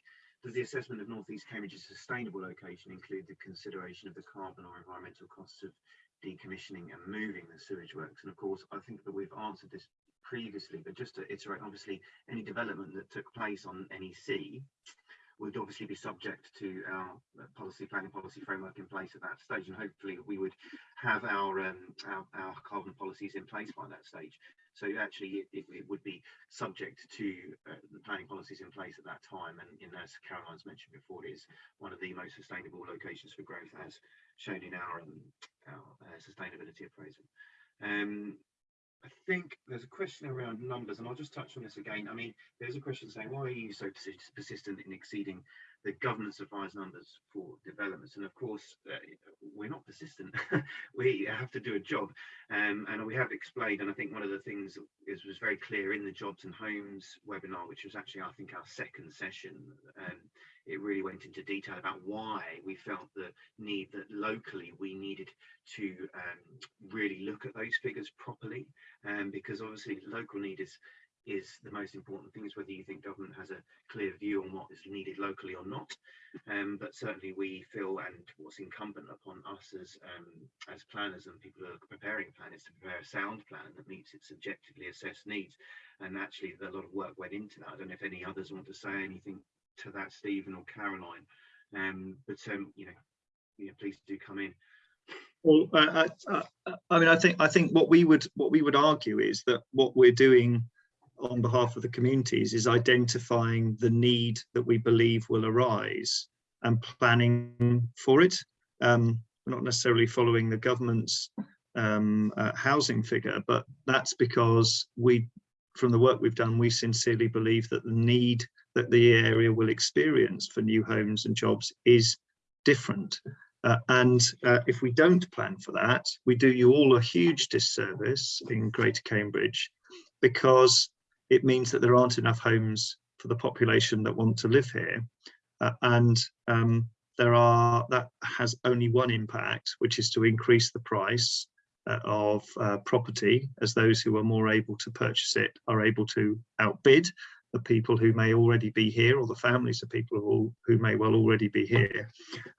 does the assessment of North East Cambridge's sustainable location include the consideration of the carbon or environmental costs of decommissioning and moving the sewage works? And of course, I think that we've answered this previously, but just to iterate, obviously, any development that took place on NEC would obviously be subject to our policy planning policy framework in place at that stage and hopefully we would have our um, our, our, carbon policies in place by that stage so actually it, it, it would be subject to uh, planning policies in place at that time and know, as Caroline's mentioned before it is one of the most sustainable locations for growth as shown in our, um, our uh, sustainability appraisal um, I think there's a question around numbers, and I'll just touch on this again. I mean, there's a question saying, why are you so persistent in exceeding the government's advised numbers for developments? And of course, uh, we're not persistent. we have to do a job. Um, and we have explained, and I think one of the things is was very clear in the Jobs and Homes webinar, which was actually, I think, our second session. Um, it really went into detail about why we felt the need that locally we needed to um, really look at those figures properly um, because obviously local need is is the most important thing is whether you think government has a clear view on what is needed locally or not. Um, but certainly we feel and what's incumbent upon us as um, as planners and people who are preparing a plan is to prepare a sound plan that meets its objectively assessed needs. And actually a lot of work went into that. I don't know if any others want to say anything to that stephen or caroline. Um, but um, you know you know please do come in.
Well, I, I, I, mean, I think I think what we would what we would argue is that what we're doing on behalf of the communities is identifying the need that we believe will arise and planning for it. Um, we're not necessarily following the government's um, uh, housing figure, but that's because we, from the work we've done, we sincerely believe that the need that the area will experience for new homes and jobs is different. Uh, and uh, if we don't plan for that, we do you all a huge disservice in Greater Cambridge because it means that there aren't enough homes for the population that want to live here. Uh, and um, there are that has only one impact, which is to increase the price uh, of uh, property as those who are more able to purchase it are able to outbid the people who may already be here or the families of people who, who may well already be here.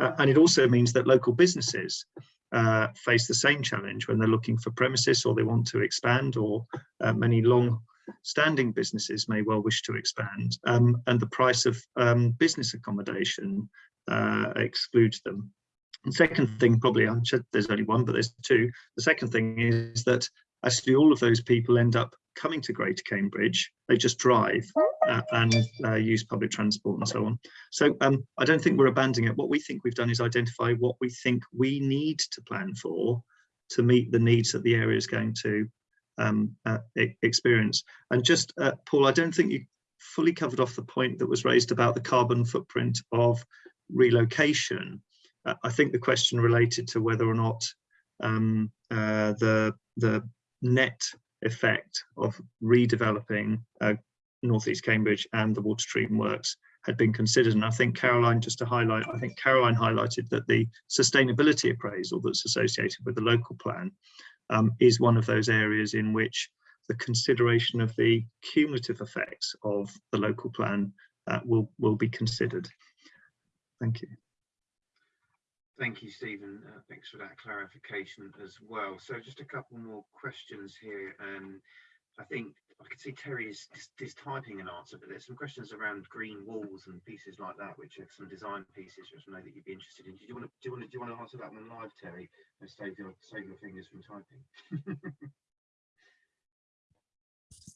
Uh, and it also means that local businesses uh, face the same challenge when they're looking for premises or they want to expand or uh, many long standing businesses may well wish to expand um, and the price of um, business accommodation uh, excludes them. And second thing, probably, I'm sure there's only one, but there's two. The second thing is that actually all of those people end up coming to Greater Cambridge. They just drive uh, and uh, use public transport and so on. So um, I don't think we're abandoning it. What we think we've done is identify what we think we need to plan for to meet the needs that the area is going to um, uh, experience. And just, uh, Paul, I don't think you fully covered off the point that was raised about the carbon footprint of relocation. Uh, I think the question related to whether or not um, uh, the the net effect of redeveloping uh, Northeast Cambridge and the water treatment works had been considered. And I think Caroline, just to highlight, I think Caroline highlighted that the sustainability appraisal that's associated with the local plan um, is one of those areas in which the consideration of the cumulative effects of the local plan uh, will will be considered. Thank you.
Thank you, Stephen. Uh, thanks for that clarification as well. So just a couple more questions here. Um, I think I can see Terry is, is, is typing an answer, but there's some questions around green walls and pieces like that, which are some design pieces, which I know that you'd be interested in. Do you want to do you want to do you want to answer that one live, Terry? And save your save your fingers from typing.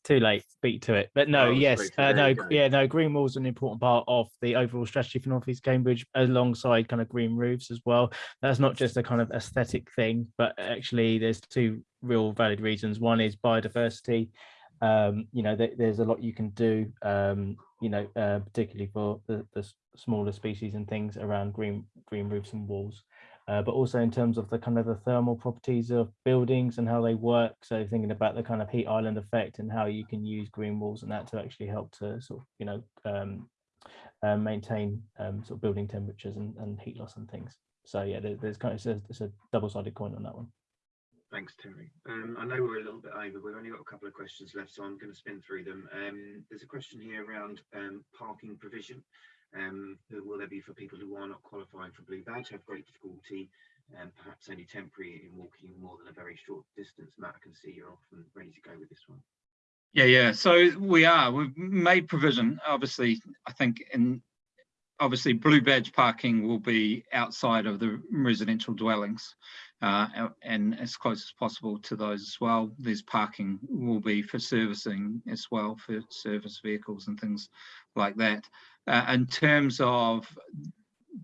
too late beat to it but no
Oh,
yes uh, no
you
g-
go.
yeah no green walls are an important part of the overall strategy for northeast cambridge alongside kind of green roofs as well that's not just a kind of aesthetic thing but actually there's two real valid reasons one is biodiversity um you know th- there's a lot you can do um you know uh, particularly for the, the smaller species and things around green green roofs and walls uh, but also in terms of the kind of the thermal properties of buildings and how they work. So thinking about the kind of heat island effect and how you can use green walls and that to actually help to sort of, you know, um, uh, maintain um, sort of building temperatures and, and heat loss and things. So yeah, there, there's kind of, it's a, it's a double-sided coin on that one.
Thanks, Terry. Um, I know we're a little bit over. We've only got a couple of questions left, so I'm going to spin through them. Um, there's a question here around um, parking provision. Um, will there be for people who are not qualifying for Blue Badge, have great difficulty, and perhaps only temporary in walking more than a very short distance? Matt, I can see you're off and ready to go with this one.
Yeah, yeah. So we are. We've made provision. Obviously, I think in obviously blue badge parking will be outside of the residential dwellings uh, and as close as possible to those as well. There's parking will be for servicing as well for service vehicles and things like that. Uh, in terms of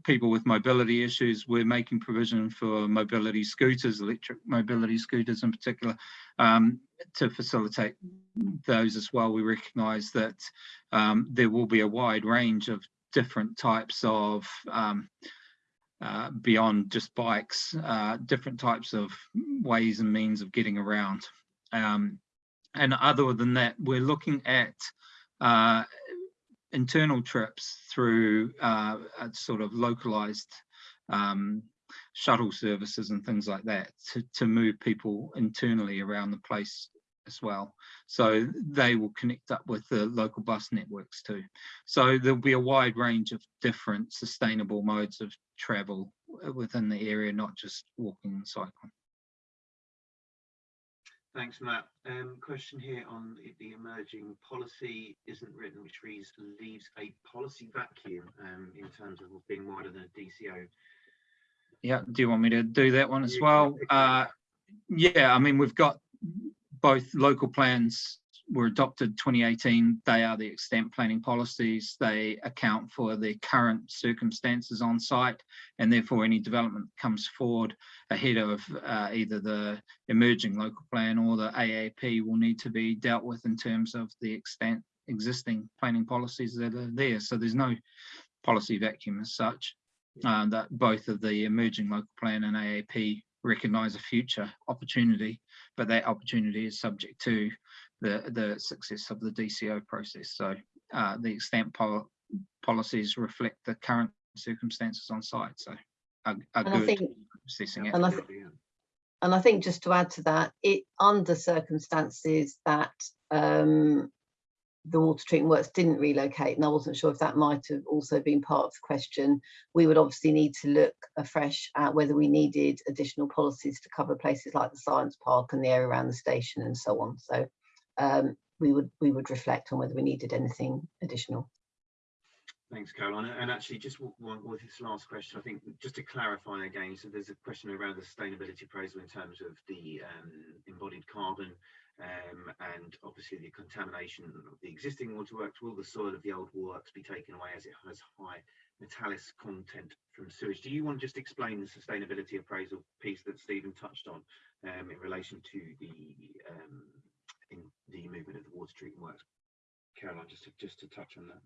people with mobility issues, we're making provision for mobility scooters, electric mobility scooters in particular, um, to facilitate those as well. We recognise that um, there will be a wide range of different types of um, uh, beyond just bikes, uh, different types of ways and means of getting around. Um, and other than that, we're looking at uh, internal trips through uh, sort of localized um, shuttle services and things like that to, to move people internally around the place as well. So they will connect up with the local bus networks too. So there'll be a wide range of different sustainable modes of travel within the area, not just walking and cycling.
Thanks, Matt. Um, question here on the- emerging policy isn't written, which reads leaves a policy vacuum um, in terms of being wider than a DCO.
Yeah, do you want me to do that one as well? Uh, yeah, I mean, we've got both local plans were adopted 2018. They are the extent planning policies. They account for the current circumstances on site and therefore any development comes forward ahead of uh, either the emerging local plan or the AAP will need to be dealt with in terms of the extent existing planning policies that are there. So there's no policy vacuum as such uh, that both of the emerging local plan and AAP recognise a future opportunity, but that opportunity is subject to the the success of the DCO process. So uh, the extent pol- policies reflect the current circumstances on site. So are, are
And I
good
think,
assessing it.
And I and I think just to add to that, it under circumstances that um, the water treatment works didn't relocate, and I wasn't sure if that might have also been part of the question, we would obviously need to look afresh at whether we needed additional policies to cover places like the science park and the area around the station and so on. So um, we would we would reflect on whether we needed anything additional.
Thanks, Caroline. And actually, just one with this last question, I think just to clarify again, so there's a question around the sustainability appraisal in terms of the um, embodied carbon um, and obviously the contamination of the existing waterworks. Will the soil of the old works be taken away as it has high metallic content from sewage? Do you want to just explain the sustainability appraisal piece that Stephen touched on um, in relation to the um, the movement of the water treatment works? Caroline, just to, just to touch on that.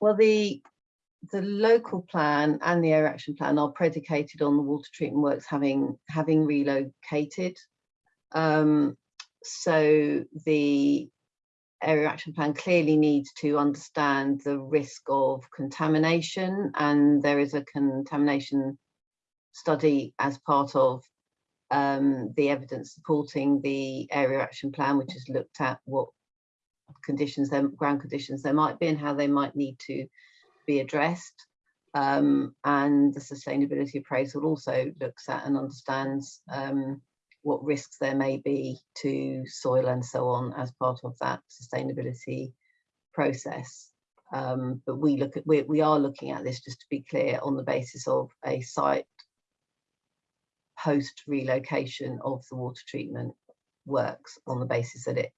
Well, the the local plan and the area action plan are predicated on the water treatment works having having relocated. Um, so the area action plan clearly needs to understand the risk of contamination and there is a contamination study as part of um, the evidence supporting the area action plan, which has looked at what conditions, there, ground conditions there might be and how they might need to be addressed. Um, and the sustainability appraisal also looks at and understands um, what risks there may be to soil and so on as part of that sustainability process. Um, but we look at we, we are looking at this just to be clear on the basis of a site post relocation of the water treatment works on the basis that it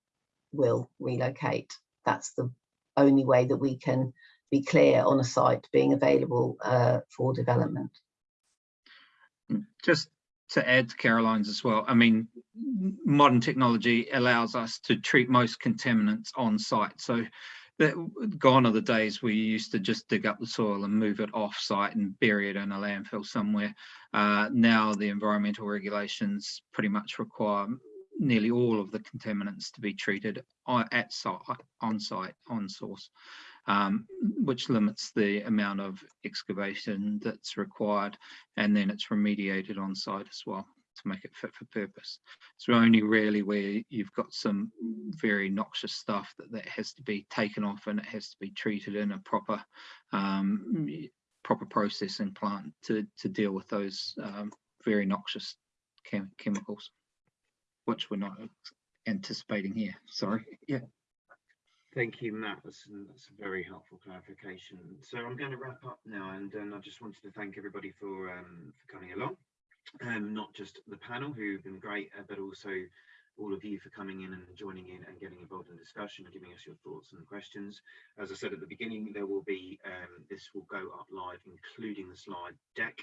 will relocate. That's the only way that we can be clear on a site being available uh, for development.
Just to add to Caroline's as well, I mean, modern technology allows us to treat most contaminants on site. So that gone are the days we used to just dig up the soil and move it off site and bury it in a landfill somewhere. Uh, now the environmental regulations pretty much require nearly all of the contaminants to be treated at site, on site, on source, um, which limits the amount of excavation that's required, and then it's remediated on site as well to make it fit for purpose. So only really where you've got some very noxious stuff that that has to be taken off and it has to be treated in a proper um, proper processing plant to to deal with those um, very noxious chem chemicals which we're not anticipating here. Sorry. Yeah.
Thank you, Matt. That's, that's a very helpful clarification. So I'm going to wrap up now, and um, I just wanted to thank everybody for um, for coming along, um, not just the panel who've been great, uh, but also all of you for coming in and joining in and getting involved in discussion and giving us your thoughts and questions. As I said at the beginning, there will be um, this will go up live, including the slide deck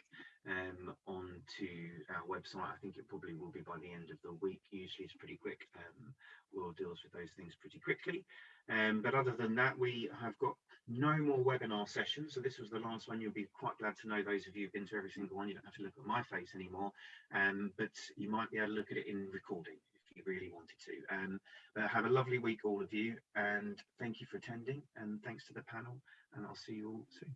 um, onto our website. I think it probably will be by the end of the week. Usually it's pretty quick. Um, Will deal with those things pretty quickly. Um, but other than that, we have got no more webinar sessions. So this was the last one. You'll be quite glad to know those of you who've been to every single one. You don't have to look at my face anymore, um, but you might be able to look at it in recording you really wanted to. Um, but have a lovely week, all of you, and thank you for attending. And thanks to the panel. And I'll see you all soon.